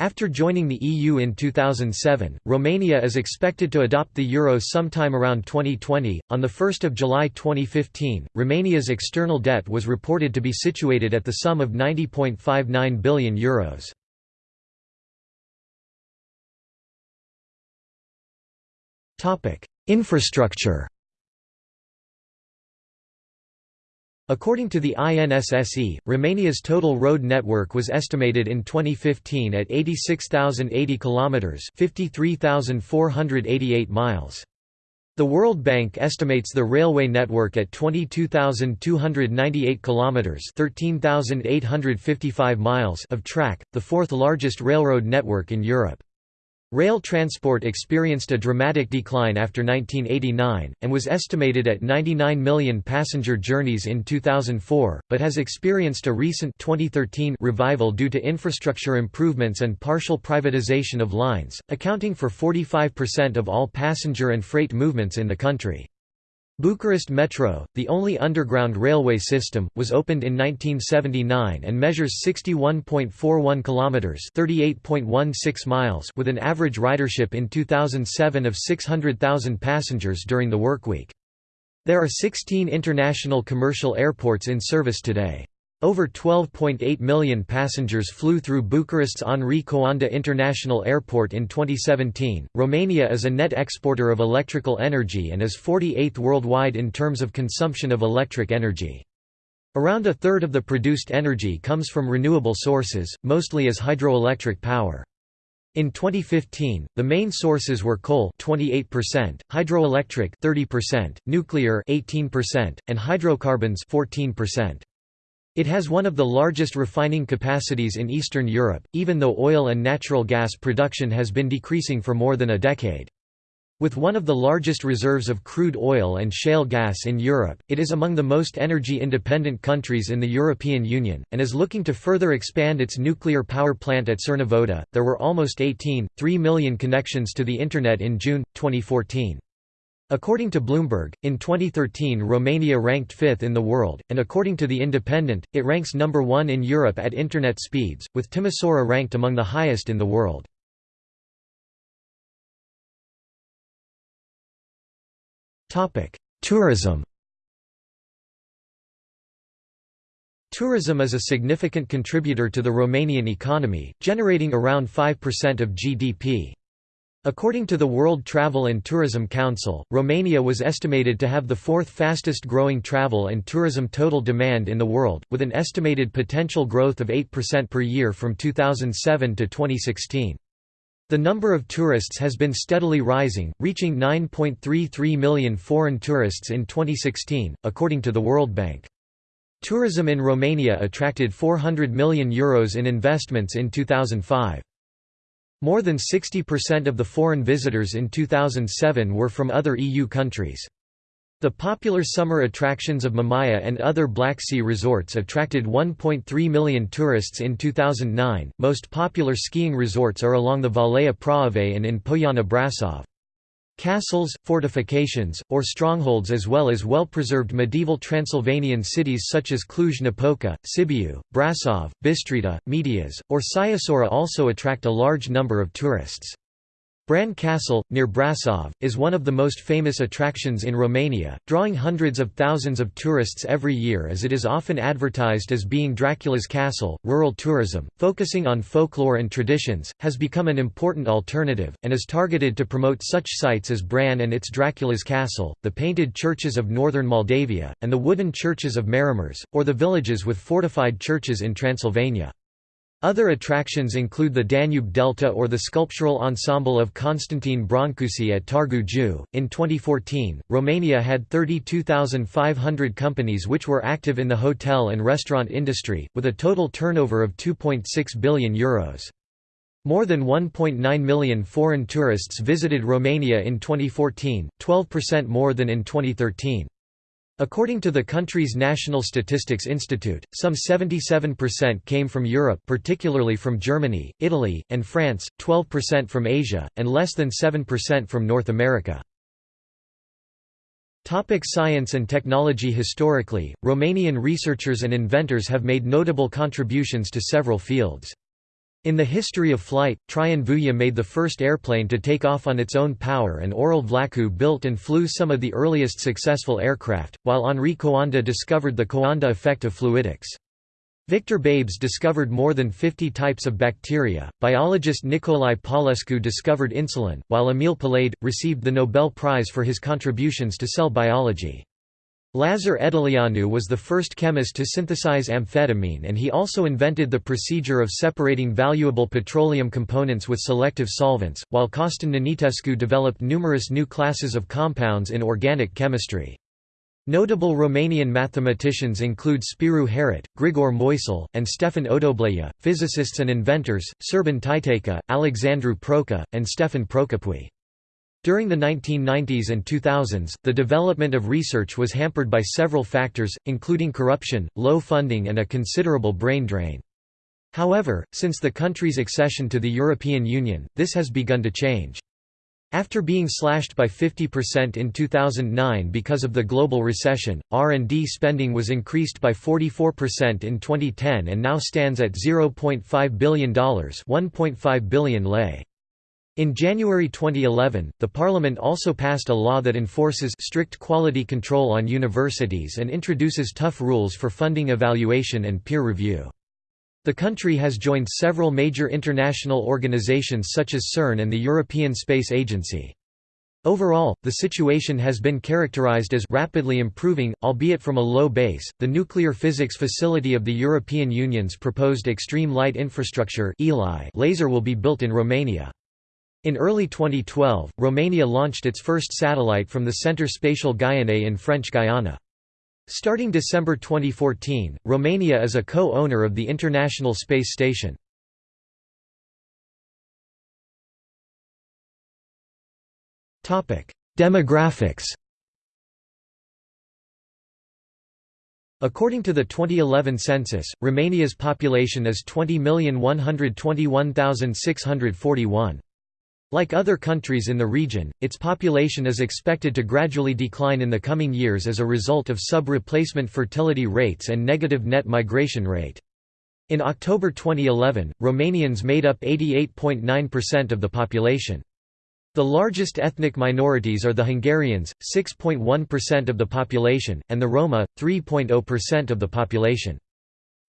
After joining the EU in 2007, Romania is expected to adopt the euro sometime around 2020. On the 1st of July 2015, Romania's external debt was reported to be situated at the sum of 90.59 billion euros. Topic: Infrastructure According to the INSSE, Romania's total road network was estimated in 2015 at 86,080 kilometers, 53,488 miles. The World Bank estimates the railway network at 22,298 kilometers, 13,855 miles of track, the fourth largest railroad network in Europe. Rail transport experienced a dramatic decline after 1989, and was estimated at 99 million passenger journeys in 2004, but has experienced a recent 2013 revival due to infrastructure improvements and partial privatization of lines, accounting for 45% of all passenger and freight movements in the country. Bucharest Metro, the only underground railway system, was opened in 1979 and measures 61.41 kilometers, 38.16 miles, with an average ridership in 2007 of 600,000 passengers during the workweek. There are 16 international commercial airports in service today. Over 12.8 million passengers flew through Bucharest's Henri Coanda International Airport in 2017. Romania is a net exporter of electrical energy and is 48th worldwide in terms of consumption of electric energy. Around a third of the produced energy comes from renewable sources, mostly as hydroelectric power. In 2015, the main sources were coal 28%, hydroelectric 30%, nuclear 18%, and hydrocarbons 14%. It has one of the largest refining capacities in Eastern Europe, even though oil and natural gas production has been decreasing for more than a decade. With one of the largest reserves of crude oil and shale gas in Europe, it is among the most energy-independent countries in the European Union, and is looking to further expand its nuclear power plant at Cernavodă. There were almost 18.3 million connections to the Internet in June, 2014. According to Bloomberg, in 2013 Romania ranked fifth in the world, and according to The Independent, it ranks number one in Europe at Internet speeds, with Timisoara ranked among the highest in the world. Tourism Tourism is a significant contributor to the Romanian economy, generating around 5% of GDP. According to the World Travel and Tourism Council, Romania was estimated to have the fourth fastest growing travel and tourism total demand in the world, with an estimated potential growth of 8% per year from 2007 to 2016. The number of tourists has been steadily rising, reaching 9.33 million foreign tourists in 2016, according to the World Bank. Tourism in Romania attracted €400 million Euros in investments in 2005. More than 60% of the foreign visitors in 2007 were from other EU countries. The popular summer attractions of Mamaia and other Black Sea resorts attracted 1.3 million tourists in 2009. Most popular skiing resorts are along the Valea Prahovei and in Poiana Brasov. Castles, fortifications, or strongholds as well as well-preserved medieval Transylvanian cities such as Cluj-Napoca, Sibiu, Brasov, Bistrita, Medias, or Sighisoara also attract a large number of tourists. Bran Castle, near Brasov, is one of the most famous attractions in Romania, drawing hundreds of thousands of tourists every year as it is often advertised as being Dracula's castle. Rural tourism, focusing on folklore and traditions, has become an important alternative, and is targeted to promote such sites as Bran and its Dracula's castle, the painted churches of northern Moldavia, and the wooden churches of Maramureș, or the villages with fortified churches in Transylvania. Other attractions include the Danube Delta or the sculptural ensemble of Constantine Brancusi at Târgu Jiu. In 2014, Romania had 32,500 companies which were active in the hotel and restaurant industry, with a total turnover of €2.6 billion. Euros. More than 1.9 million foreign tourists visited Romania in 2014, 12% more than in 2013. According to the country's National Statistics Institute, some 77% came from Europe particularly from Germany, Italy, and France, 12% from Asia, and less than 7% from North America. Topic science and technology Historically, Romanian researchers and inventors have made notable contributions to several fields. In the history of flight, Traian Vuia made the first airplane to take off on its own power and Aurel Vlaicu built and flew some of the earliest successful aircraft, while Henri Coanda discovered the Coanda effect of fluidics. Victor Babes discovered more than 50 types of bacteria, biologist Nicolae Paulescu discovered insulin, while Emil Palade, received the Nobel Prize for his contributions to cell biology. Lazar Edeleanu was the first chemist to synthesize amphetamine and he also invented the procedure of separating valuable petroleum components with selective solvents, while Costin Nenitescu developed numerous new classes of compounds in organic chemistry. Notable Romanian mathematicians include Spiru Haret, Grigore Moisil, and Stefan Odoblea, physicists and inventors, Serban Titeica, Alexandru Proca, and Stefan Procopiu. During the 1990s and 2000s, the development of research was hampered by several factors, including corruption, low funding and a considerable brain drain. However, since the country's accession to the European Union, this has begun to change. After being slashed by 50% in 2009 because of the global recession, R&D spending was increased by 44% in 2010 and now stands at $0.5 billion 1.5 billion lei. In January 2011, the Parliament also passed a law that enforces strict quality control on universities and introduces tough rules for funding evaluation and peer review. The country has joined several major international organizations such as CERN and the European Space Agency. Overall, the situation has been characterized as rapidly improving, albeit from a low base. The nuclear physics facility of the European Union's proposed Extreme Light Infrastructure (ELI) laser will be built in Romania. In early 2012, Romania launched its first satellite from the Centre Spatial Guyanais in French Guiana. Starting December 2014, Romania is a co-owner of the International Space Station. Demographics According to the 2011 census, Romania's population is 20,121,641. Like other countries in the region, its population is expected to gradually decline in the coming years as a result of sub-replacement fertility rates and negative net migration rate. In October 2011, Romanians made up 88.9% of the population. The largest ethnic minorities are the Hungarians, 6.1% of the population, and the Roma, 3.0% of the population.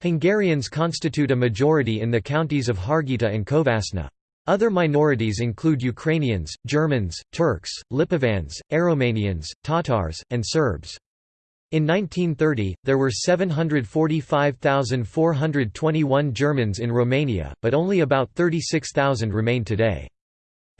Hungarians constitute a majority in the counties of Harghita and Covasna. Other minorities include Ukrainians, Germans, Turks, Lipovans, Aromanians, Tatars, and Serbs. In 1930, there were 745,421 Germans in Romania, but only about 36,000 remain today.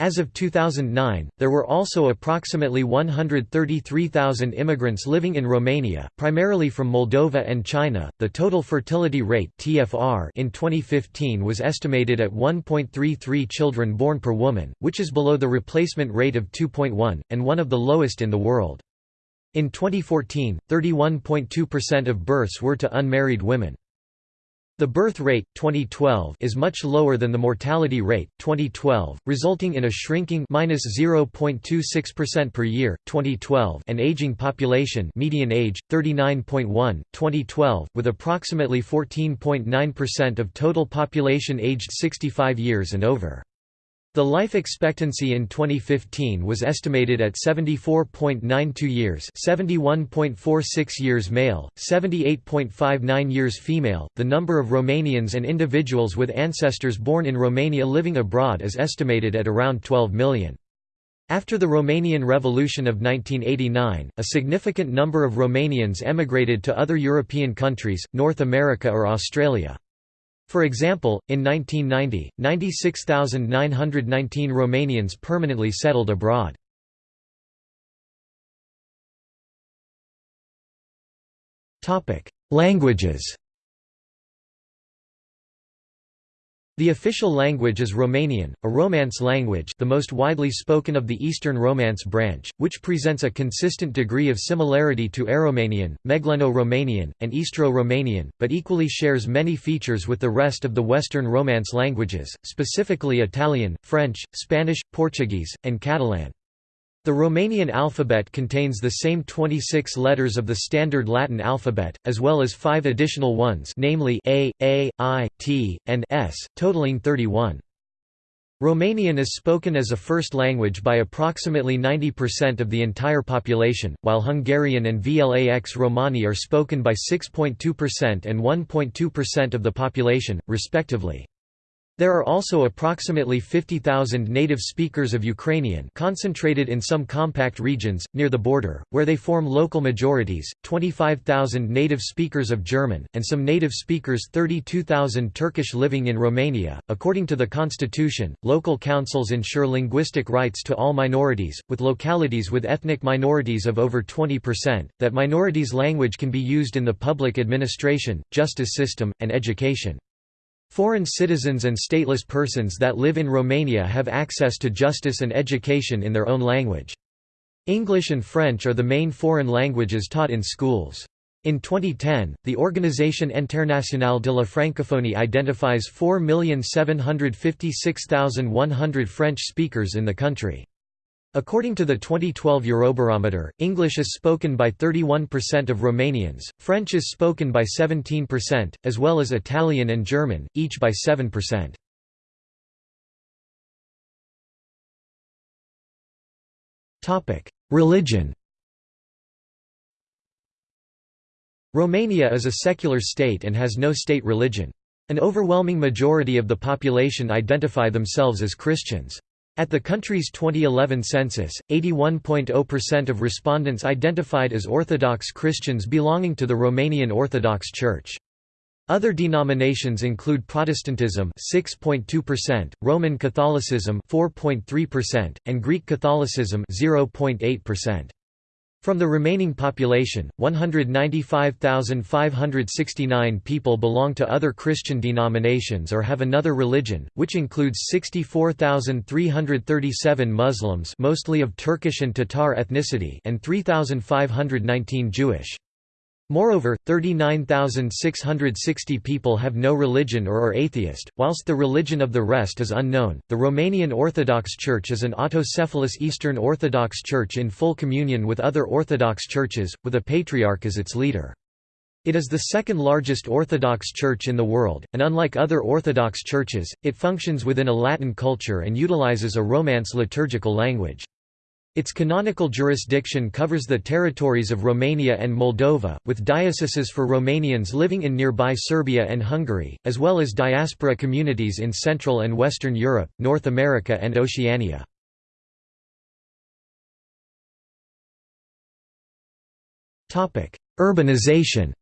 As of 2009, there were also approximately 133,000 immigrants living in Romania, primarily from Moldova and China. The total fertility rate (TFR) in 2015 was estimated at 1.33 children born per woman, which is below the replacement rate of 2.1 and one of the lowest in the world. In 2014, 31.2% of births were to unmarried women. The birth rate 2012 is much lower than the mortality rate 2012, resulting in a shrinking -0.26% per year 2012 and aging population median age 39.1 2012 with approximately 14.9% of total population aged 65 years and over. The life expectancy in 2015 was estimated at 74.92 years, 71.46 years male, 78.59 years female. The number of Romanians and individuals with ancestors born in Romania living abroad is estimated at around 12 million. After the Romanian Revolution of 1989, a significant number of Romanians emigrated to other European countries, North America or Australia. For example, in 1990, 96,919 Romanians permanently settled abroad. Languages The official language is Romanian, a Romance language the most widely spoken of the Eastern Romance branch, which presents a consistent degree of similarity to Aromanian, Megleno-Romanian, and Istro-Romanian, but equally shares many features with the rest of the Western Romance languages, specifically Italian, French, Spanish, Portuguese, and Catalan. The Romanian alphabet contains the same 26 letters of the standard Latin alphabet, as well as five additional ones namely A, A, I, T, and S, totaling 31. Romanian is spoken as a first language by approximately 90% of the entire population, while Hungarian and Vlax Romani are spoken by 6.2% and 1.2% of the population, respectively. There are also approximately 50,000 native speakers of Ukrainian concentrated in some compact regions, near the border, where they form local majorities, 25,000 native speakers of German, and some native speakers 32,000 Turkish living in Romania. According to the constitution, local councils ensure linguistic rights to all minorities, with localities with ethnic minorities of over 20%, that minorities' language can be used in the public administration, justice system, and education. Foreign citizens and stateless persons that live in Romania have access to justice and education in their own language. English and French are the main foreign languages taught in schools. In 2010, the Organisation Internationale de la Francophonie identifies 4,756,100 French speakers in the country. According to the 2012 Eurobarometer, English is spoken by 31% of Romanians, French is spoken by 17%, as well as Italian and German, each by 7%. Religion Romania is a secular state and has no state religion. An overwhelming majority of the population identify themselves as Christians. At the country's 2011 census, 81.0% of respondents identified as Orthodox Christians belonging to the Romanian Orthodox Church. Other denominations include Protestantism 6.2%, Roman Catholicism 4.3%, and Greek Catholicism 0.8%. From the remaining population, 195,569 people belong to other Christian denominations or have another religion, which includes 64,337 Muslims mostly of Turkish and Tatar ethnicity and 3,519 Jewish. Moreover, 39,660 people have no religion or are atheist, whilst the religion of the rest is unknown. The Romanian Orthodox Church is an autocephalous Eastern Orthodox Church in full communion with other Orthodox churches, with a patriarch as its leader. It is the second largest Orthodox church in the world, and unlike other Orthodox churches, it functions within a Latin culture and utilizes a Romance liturgical language. Its canonical jurisdiction covers the territories of Romania and Moldova, with dioceses for Romanians living in nearby Serbia and Hungary, as well as diaspora communities in Central and Western Europe, North America and Oceania. Urbanization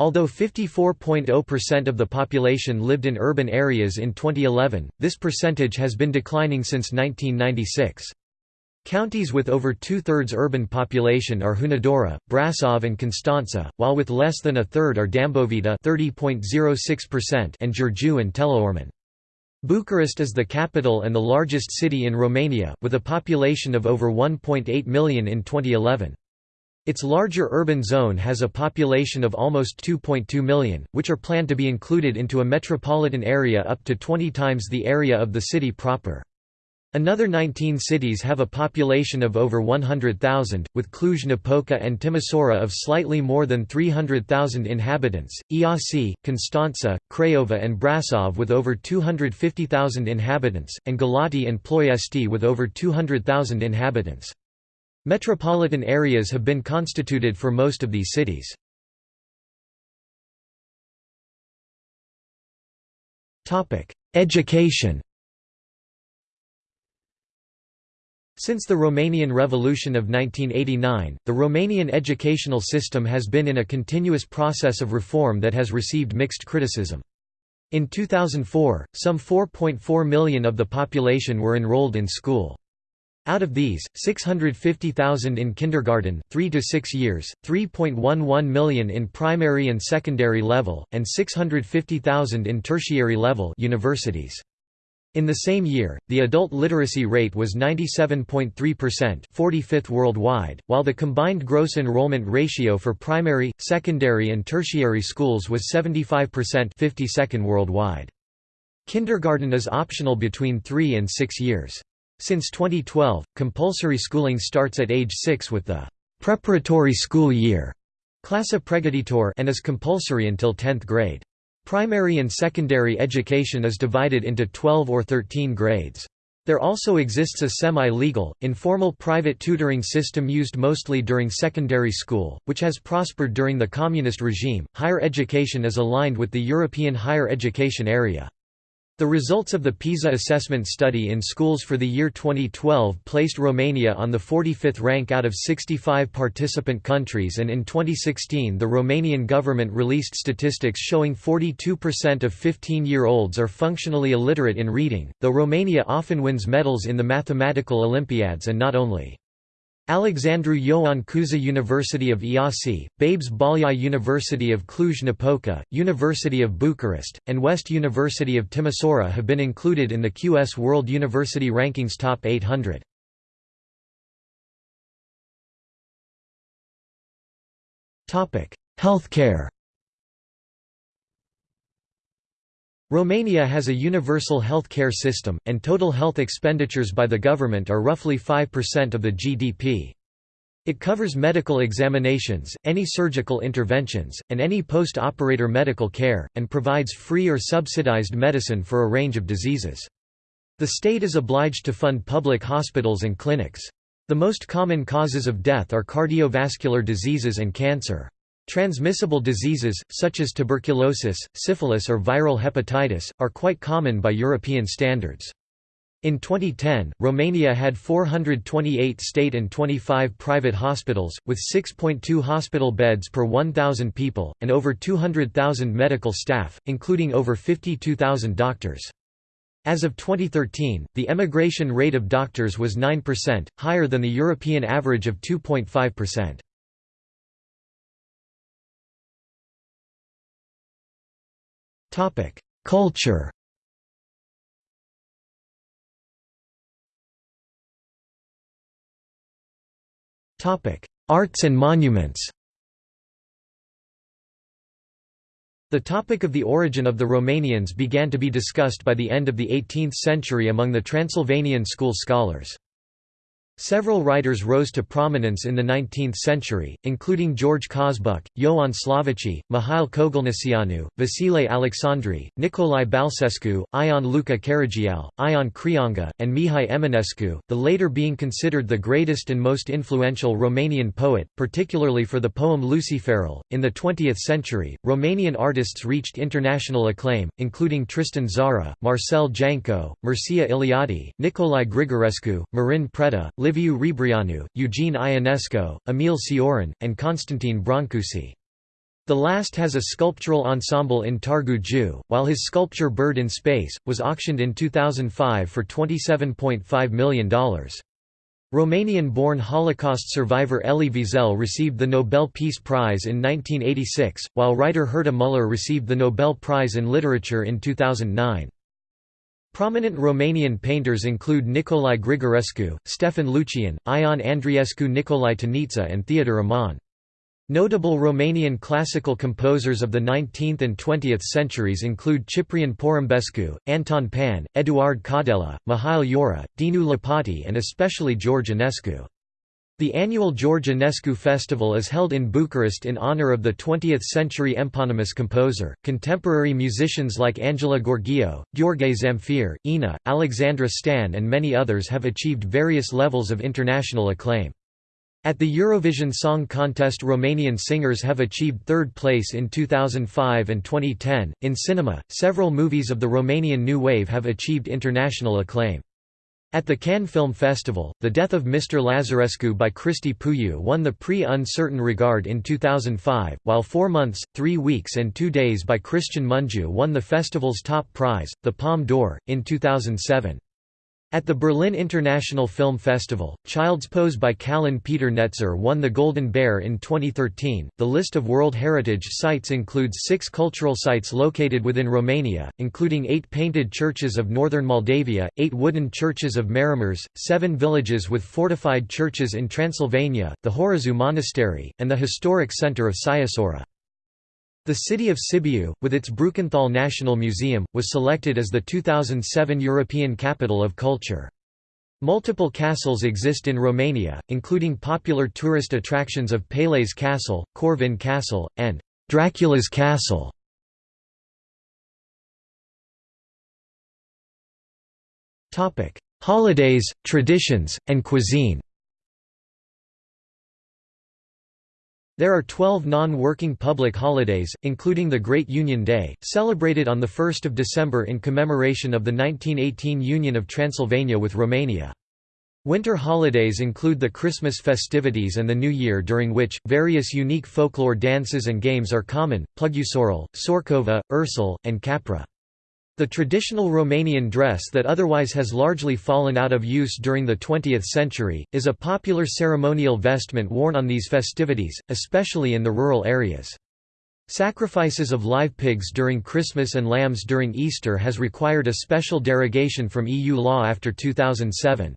Although 54.0% of the population lived in urban areas in 2011, this percentage has been declining since 1996. Counties with over two-thirds urban population are Hunedoara, Brasov and Constanța, while with less than a third are Dâmbovița oh and Giurgiu and Teleorman. Bucharest is the capital and the largest city in Romania, with a population of over 1.8 million in 2011. Its larger urban zone has a population of almost 2.2 million, which are planned to be included into a metropolitan area up to 20 times the area of the city proper. Another 19 cities have a population of over 100,000, with Cluj-Napoca and Timisoara of slightly more than 300,000 inhabitants, Iasi, Constanța, Craiova and Brasov with over 250,000 inhabitants, and Galati and Ploiesti with over 200,000 inhabitants. Metropolitan areas have been constituted for most of these cities. Education Since the Romanian Revolution of 1989, the Romanian educational system has been in a continuous process of reform that has received mixed criticism. In 2004, some 4.4 million of the population were enrolled in school. Out of these, 650,000 in kindergarten 3 to 6 years, 3.11 million in primary and secondary level, and 650,000 in tertiary level universities. In the same year, the adult literacy rate was 97.3% 45th worldwide, while the combined gross enrollment ratio for primary, secondary and tertiary schools was 75% 52nd worldwide. Kindergarten is optional between 3 and 6 years. Since 2012, compulsory schooling starts at age 6 with the preparatory school year Classe Pregătitor and is compulsory until 10th grade. Primary and secondary education is divided into 12 or 13 grades. There also exists a semi-legal, informal private tutoring system used mostly during secondary school, which has prospered during the communist regime. Higher education is aligned with the European higher education area. The results of the PISA assessment study in schools for the year 2012 placed Romania on the 45th rank out of 65 participant countries and in 2016 the Romanian government released statistics showing 42% of 15-year-olds are functionally illiterate in reading, though Romania often wins medals in the mathematical Olympiads and not only. Alexandru Ioan Cuza University of Iasi, Babes Bolyai University of Cluj-Napoca, University of Bucharest, and West University of Timisoara have been included in the QS World University Rankings Top 800. Healthcare Romania has a universal health care system, and total health expenditures by the government are roughly 5% of the GDP. It covers medical examinations, any surgical interventions, and any post-operator medical care, and provides free or subsidized medicine for a range of diseases. The state is obliged to fund public hospitals and clinics. The most common causes of death are cardiovascular diseases and cancer. Transmissible diseases, such as tuberculosis, syphilis or viral hepatitis, are quite common by European standards. In 2010, Romania had 428 state and 25 private hospitals, with 6.2 hospital beds per 1,000 people, and over 200,000 medical staff, including over 52,000 doctors. As of 2013, the emigration rate of doctors was 9%, higher than the European average of 2.5%. Culture. Arts and monuments. The topic of the origin of the Romanians began to be discussed by the end of the 18th century among the Transylvanian school scholars. Several writers rose to prominence in the 19th century, including George Cosbuc, Ioan Slavici, Mihail Kogălniceanu, Vasile Alexandri, Nicolae Balcescu, Ion Luca Caragiale, Ion Creanga, and Mihai Eminescu, the later being considered the greatest and most influential Romanian poet, particularly for the poem Luceafărul. In the 20th century, Romanian artists reached international acclaim, including Tristan Tzara, Marcel Janco, Mircea Eliade, Nicolae Grigorescu, Marin Preda, Liviu Rebreanu, Eugene Ionesco, Emil Cioran, and Constantine Brancusi. The last has a sculptural ensemble in Târgu Jiu, while his sculpture Bird in Space, was auctioned in 2005 for $27.5 million. Romanian-born Holocaust survivor Elie Wiesel received the Nobel Peace Prize in 1986, while writer Herta Müller received the Nobel Prize in Literature in 2009. Prominent Romanian painters include Nicolae Grigorescu, Stefan Luchian, Ion Andreescu Nicolae Tonitza and Theodor Aman. Notable Romanian classical composers of the 19th and 20th centuries include Ciprian Porumbescu, Anton Pann, Eduard Caudella, Mihail Iora, Dinu Lipatti and especially George Enescu. The annual George Enescu Festival is held in Bucharest in honor of the 20th-century eponymous composer. Contemporary musicians like Angela Gheorghiu, Gheorghe Zamfir, Inna, Alexandra Stan and many others have achieved various levels of international acclaim. At the Eurovision Song Contest Romanian singers have achieved third place in 2005 and 2010. In cinema, several movies of the Romanian New Wave have achieved international acclaim. At the Cannes Film Festival, The Death of Mr. Lazarescu by Cristi Puiu won the Prix Un Certain Regard in 2005, while Four Months, Three Weeks and Two Days by Cristian Mungiu won the festival's top prize, the Palme d'Or, in 2007. At the Berlin International Film Festival, Child's Pose by Călin Peter Netzer won the Golden Bear in 2013. The list of World Heritage Sites includes six cultural sites located within Romania, including eight painted churches of northern Moldavia, eight wooden churches of Maramureș, seven villages with fortified churches in Transylvania, the Horezu Monastery, and the historic center of Sighisoara. The city of Sibiu, with its Brukenthal National Museum, was selected as the 2007 European Capital of Culture. Multiple castles exist in Romania, including popular tourist attractions of Peleș Castle, Corvin Castle, and Dracula's Castle. Holidays, traditions, and cuisine There are 12 non-working public holidays, including the Great Union Day, celebrated on 1 December in commemoration of the 1918 Union of Transylvania with Romania. Winter holidays include the Christmas festivities and the New Year during which, various unique folklore dances and games are common, Plugusorul, Sorcova, Ursul, and Capra. The traditional Romanian dress that otherwise has largely fallen out of use during the 20th century, is a popular ceremonial vestment worn on these festivities, especially in the rural areas. Sacrifices of live pigs during Christmas and lambs during Easter has required a special derogation from EU law after 2007.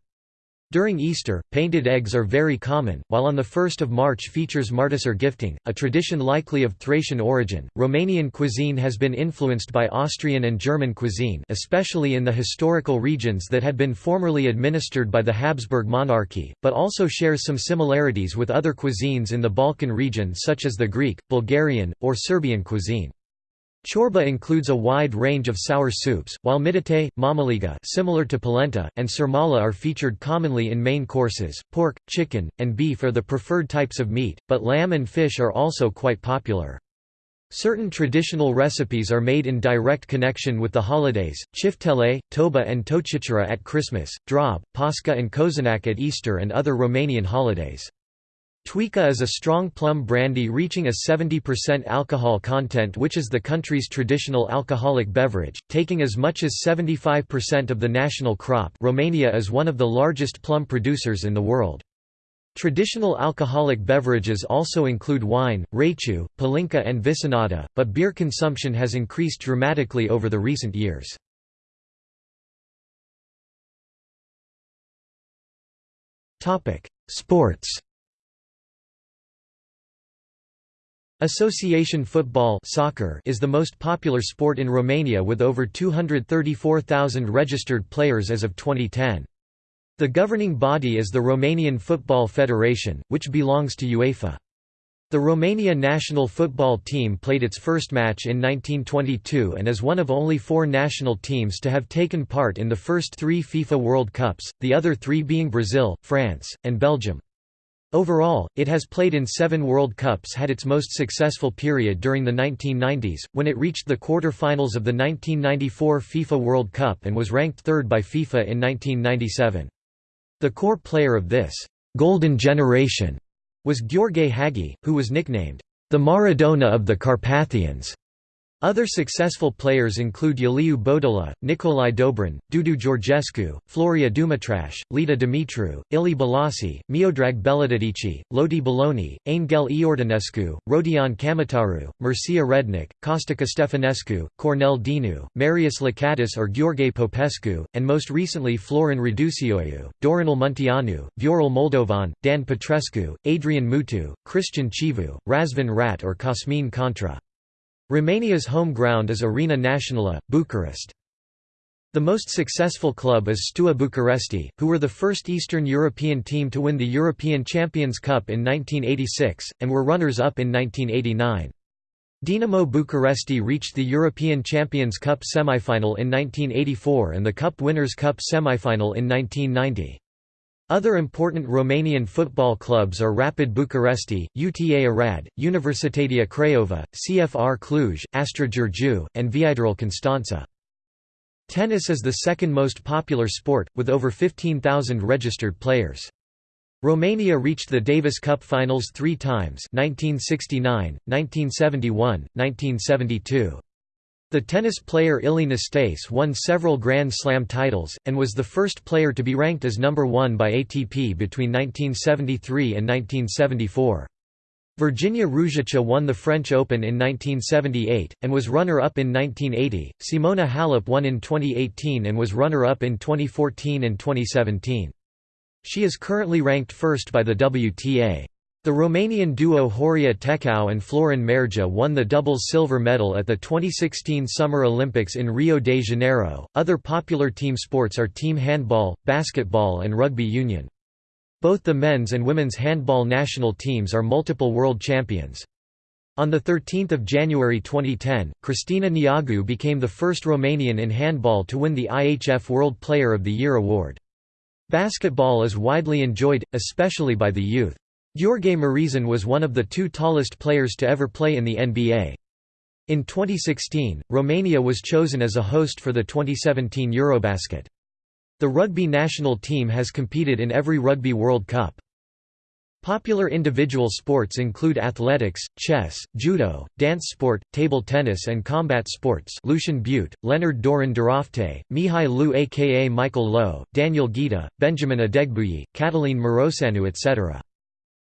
During Easter, painted eggs are very common, while on the 1st of March features Martisor gifting, a tradition likely of Thracian origin. Romanian cuisine has been influenced by Austrian and German cuisine, especially in the historical regions that had been formerly administered by the Habsburg monarchy, but also shares some similarities with other cuisines in the Balkan region such as the Greek, Bulgarian, or Serbian cuisine. Chorba includes a wide range of sour soups, while mititei, mamaliga similar to polenta, and sarmale are featured commonly in main courses. Pork, chicken, and beef are the preferred types of meat, but lamb and fish are also quite popular. Certain traditional recipes are made in direct connection with the holidays, chiftele, toba and tochitură at Christmas, drob, pascha and cozonac at Easter and other Romanian holidays. Tuica is a strong plum brandy reaching a 70% alcohol content which is the country's traditional alcoholic beverage, taking as much as 75% of the national crop Romania is one of the largest plum producers in the world. Traditional alcoholic beverages also include wine, rachiu, palinka and visinada, but beer consumption has increased dramatically over the recent years. Sports Association football soccer is the most popular sport in Romania with over 234,000 registered players as of 2010. The governing body is the Romanian Football Federation, which belongs to UEFA. The Romania national football team played its first match in 1922 and is one of only four national teams to have taken part in the first three FIFA World Cups, the other three being Brazil, France, and Belgium. Overall, it has played in seven World Cups had its most successful period during the 1990s, when it reached the quarter-finals of the 1994 FIFA World Cup and was ranked third by FIFA in 1997. The core player of this «golden generation» was Gheorghe Hagi, who was nicknamed «the Maradona of the Carpathians». Other successful players include Iuliu Bodola, Nicolae Dobrin, Dudu Georgescu, Floria Dumitraș, Lita Dumitru, Ilie Balaci, Miodrag Belodedici, Lodi Baloni, Anghel Iordănescu, Rodion Camataru, Mircea Rednic, Costica Stefanescu, Cornel Dinu, Marius Lacatus or Gheorghe Popescu, and most recently Florin Raducioiu, Dorinel Munteanu, Viorel Moldovan, Dan Petrescu, Adrian Mutu, Cristian Chivu, Razvan Rat or Cosmin Contra. Romania's home ground is Arena Națională, Bucharest. The most successful club is Steaua Bucuresti, who were the first Eastern European team to win the European Champions Cup in 1986, and were runners-up in 1989. Dinamo Bucuresti reached the European Champions Cup semi-final in 1984 and the Cup Winners' Cup semi-final in 1990. Other important Romanian football clubs are Rapid Bucuresti, UTA Arad, Universitatea Craiova, CFR Cluj, Astra Giurgiu, and Viitorul Constanța. Tennis is the second most popular sport, with over 15,000 registered players. Romania reached the Davis Cup finals three times 1969, 1971, 1972. The tennis player Ilie Nastase won several Grand Slam titles, and was the first player to be ranked as number one by ATP between 1973 and 1974. Virginia Ruzici won the French Open in 1978, and was runner-up in 1980, Simona Halep won in 2018 and was runner-up in 2014 and 2017. She is currently ranked first by the WTA. The Romanian duo Horia Tecău and Florin Mergea won the doubles silver medal at the 2016 Summer Olympics in Rio de Janeiro. Other popular team sports are team handball, basketball, and rugby union. Both the men's and women's handball national teams are multiple world champions. On 13 January 2010, Cristina Neagu became the first Romanian in handball to win the IHF World Player of the Year award. Basketball is widely enjoyed, especially by the youth. Gheorghe Mureșan was one of the two tallest players to ever play in the NBA. In 2016, Romania was chosen as a host for the 2017 Eurobasket. The rugby national team has competed in every Rugby World Cup. Popular individual sports include athletics, chess, judo, dance sport, table tennis and combat sports Lucian Bute, Leonard Doron Durofte, Mihai Leu aka Michael Loewe, Daniel Ghiță, Benjamin Adegbuyi, Catalin Mureșanu etc.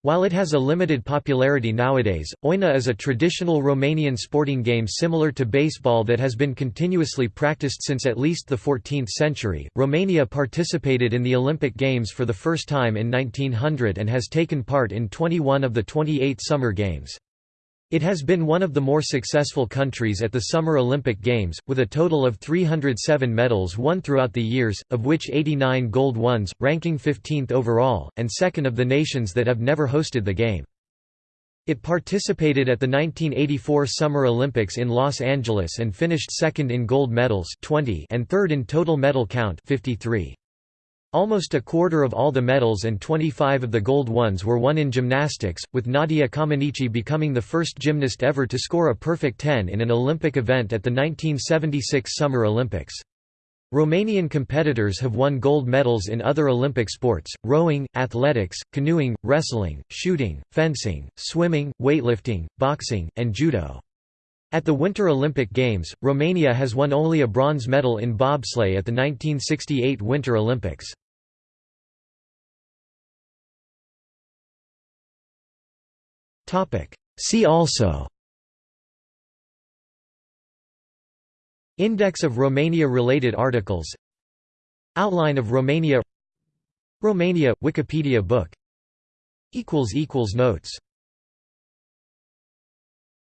While it has a limited popularity nowadays, Oina is a traditional Romanian sporting game similar to baseball that has been continuously practiced since at least the 14th century. Romania participated in the Olympic Games for the first time in 1900 and has taken part in 21 of the 28 Summer Games. It has been one of the more successful countries at the Summer Olympic Games, with a total of 307 medals won throughout the years, of which 89 gold ones, ranking 15th overall, and second of the nations that have never hosted the game. It participated at the 1984 Summer Olympics in Los Angeles and finished second in gold medals 20 and third in total medal count 53. Almost a quarter of all the medals and 25 of the gold ones were won in gymnastics, with Nadia Comaneci becoming the first gymnast ever to score a perfect 10 in an Olympic event at the 1976 Summer Olympics. Romanian competitors have won gold medals in other Olympic sports, rowing, athletics, canoeing, wrestling, shooting, fencing, swimming, weightlifting, boxing, and judo. At the Winter Olympic Games, Romania has won only a bronze medal in bobsleigh at the 1968 Winter Olympics. See also. Index of Romania-related articles. Outline of Romania. Romania – Wikipedia book. Notes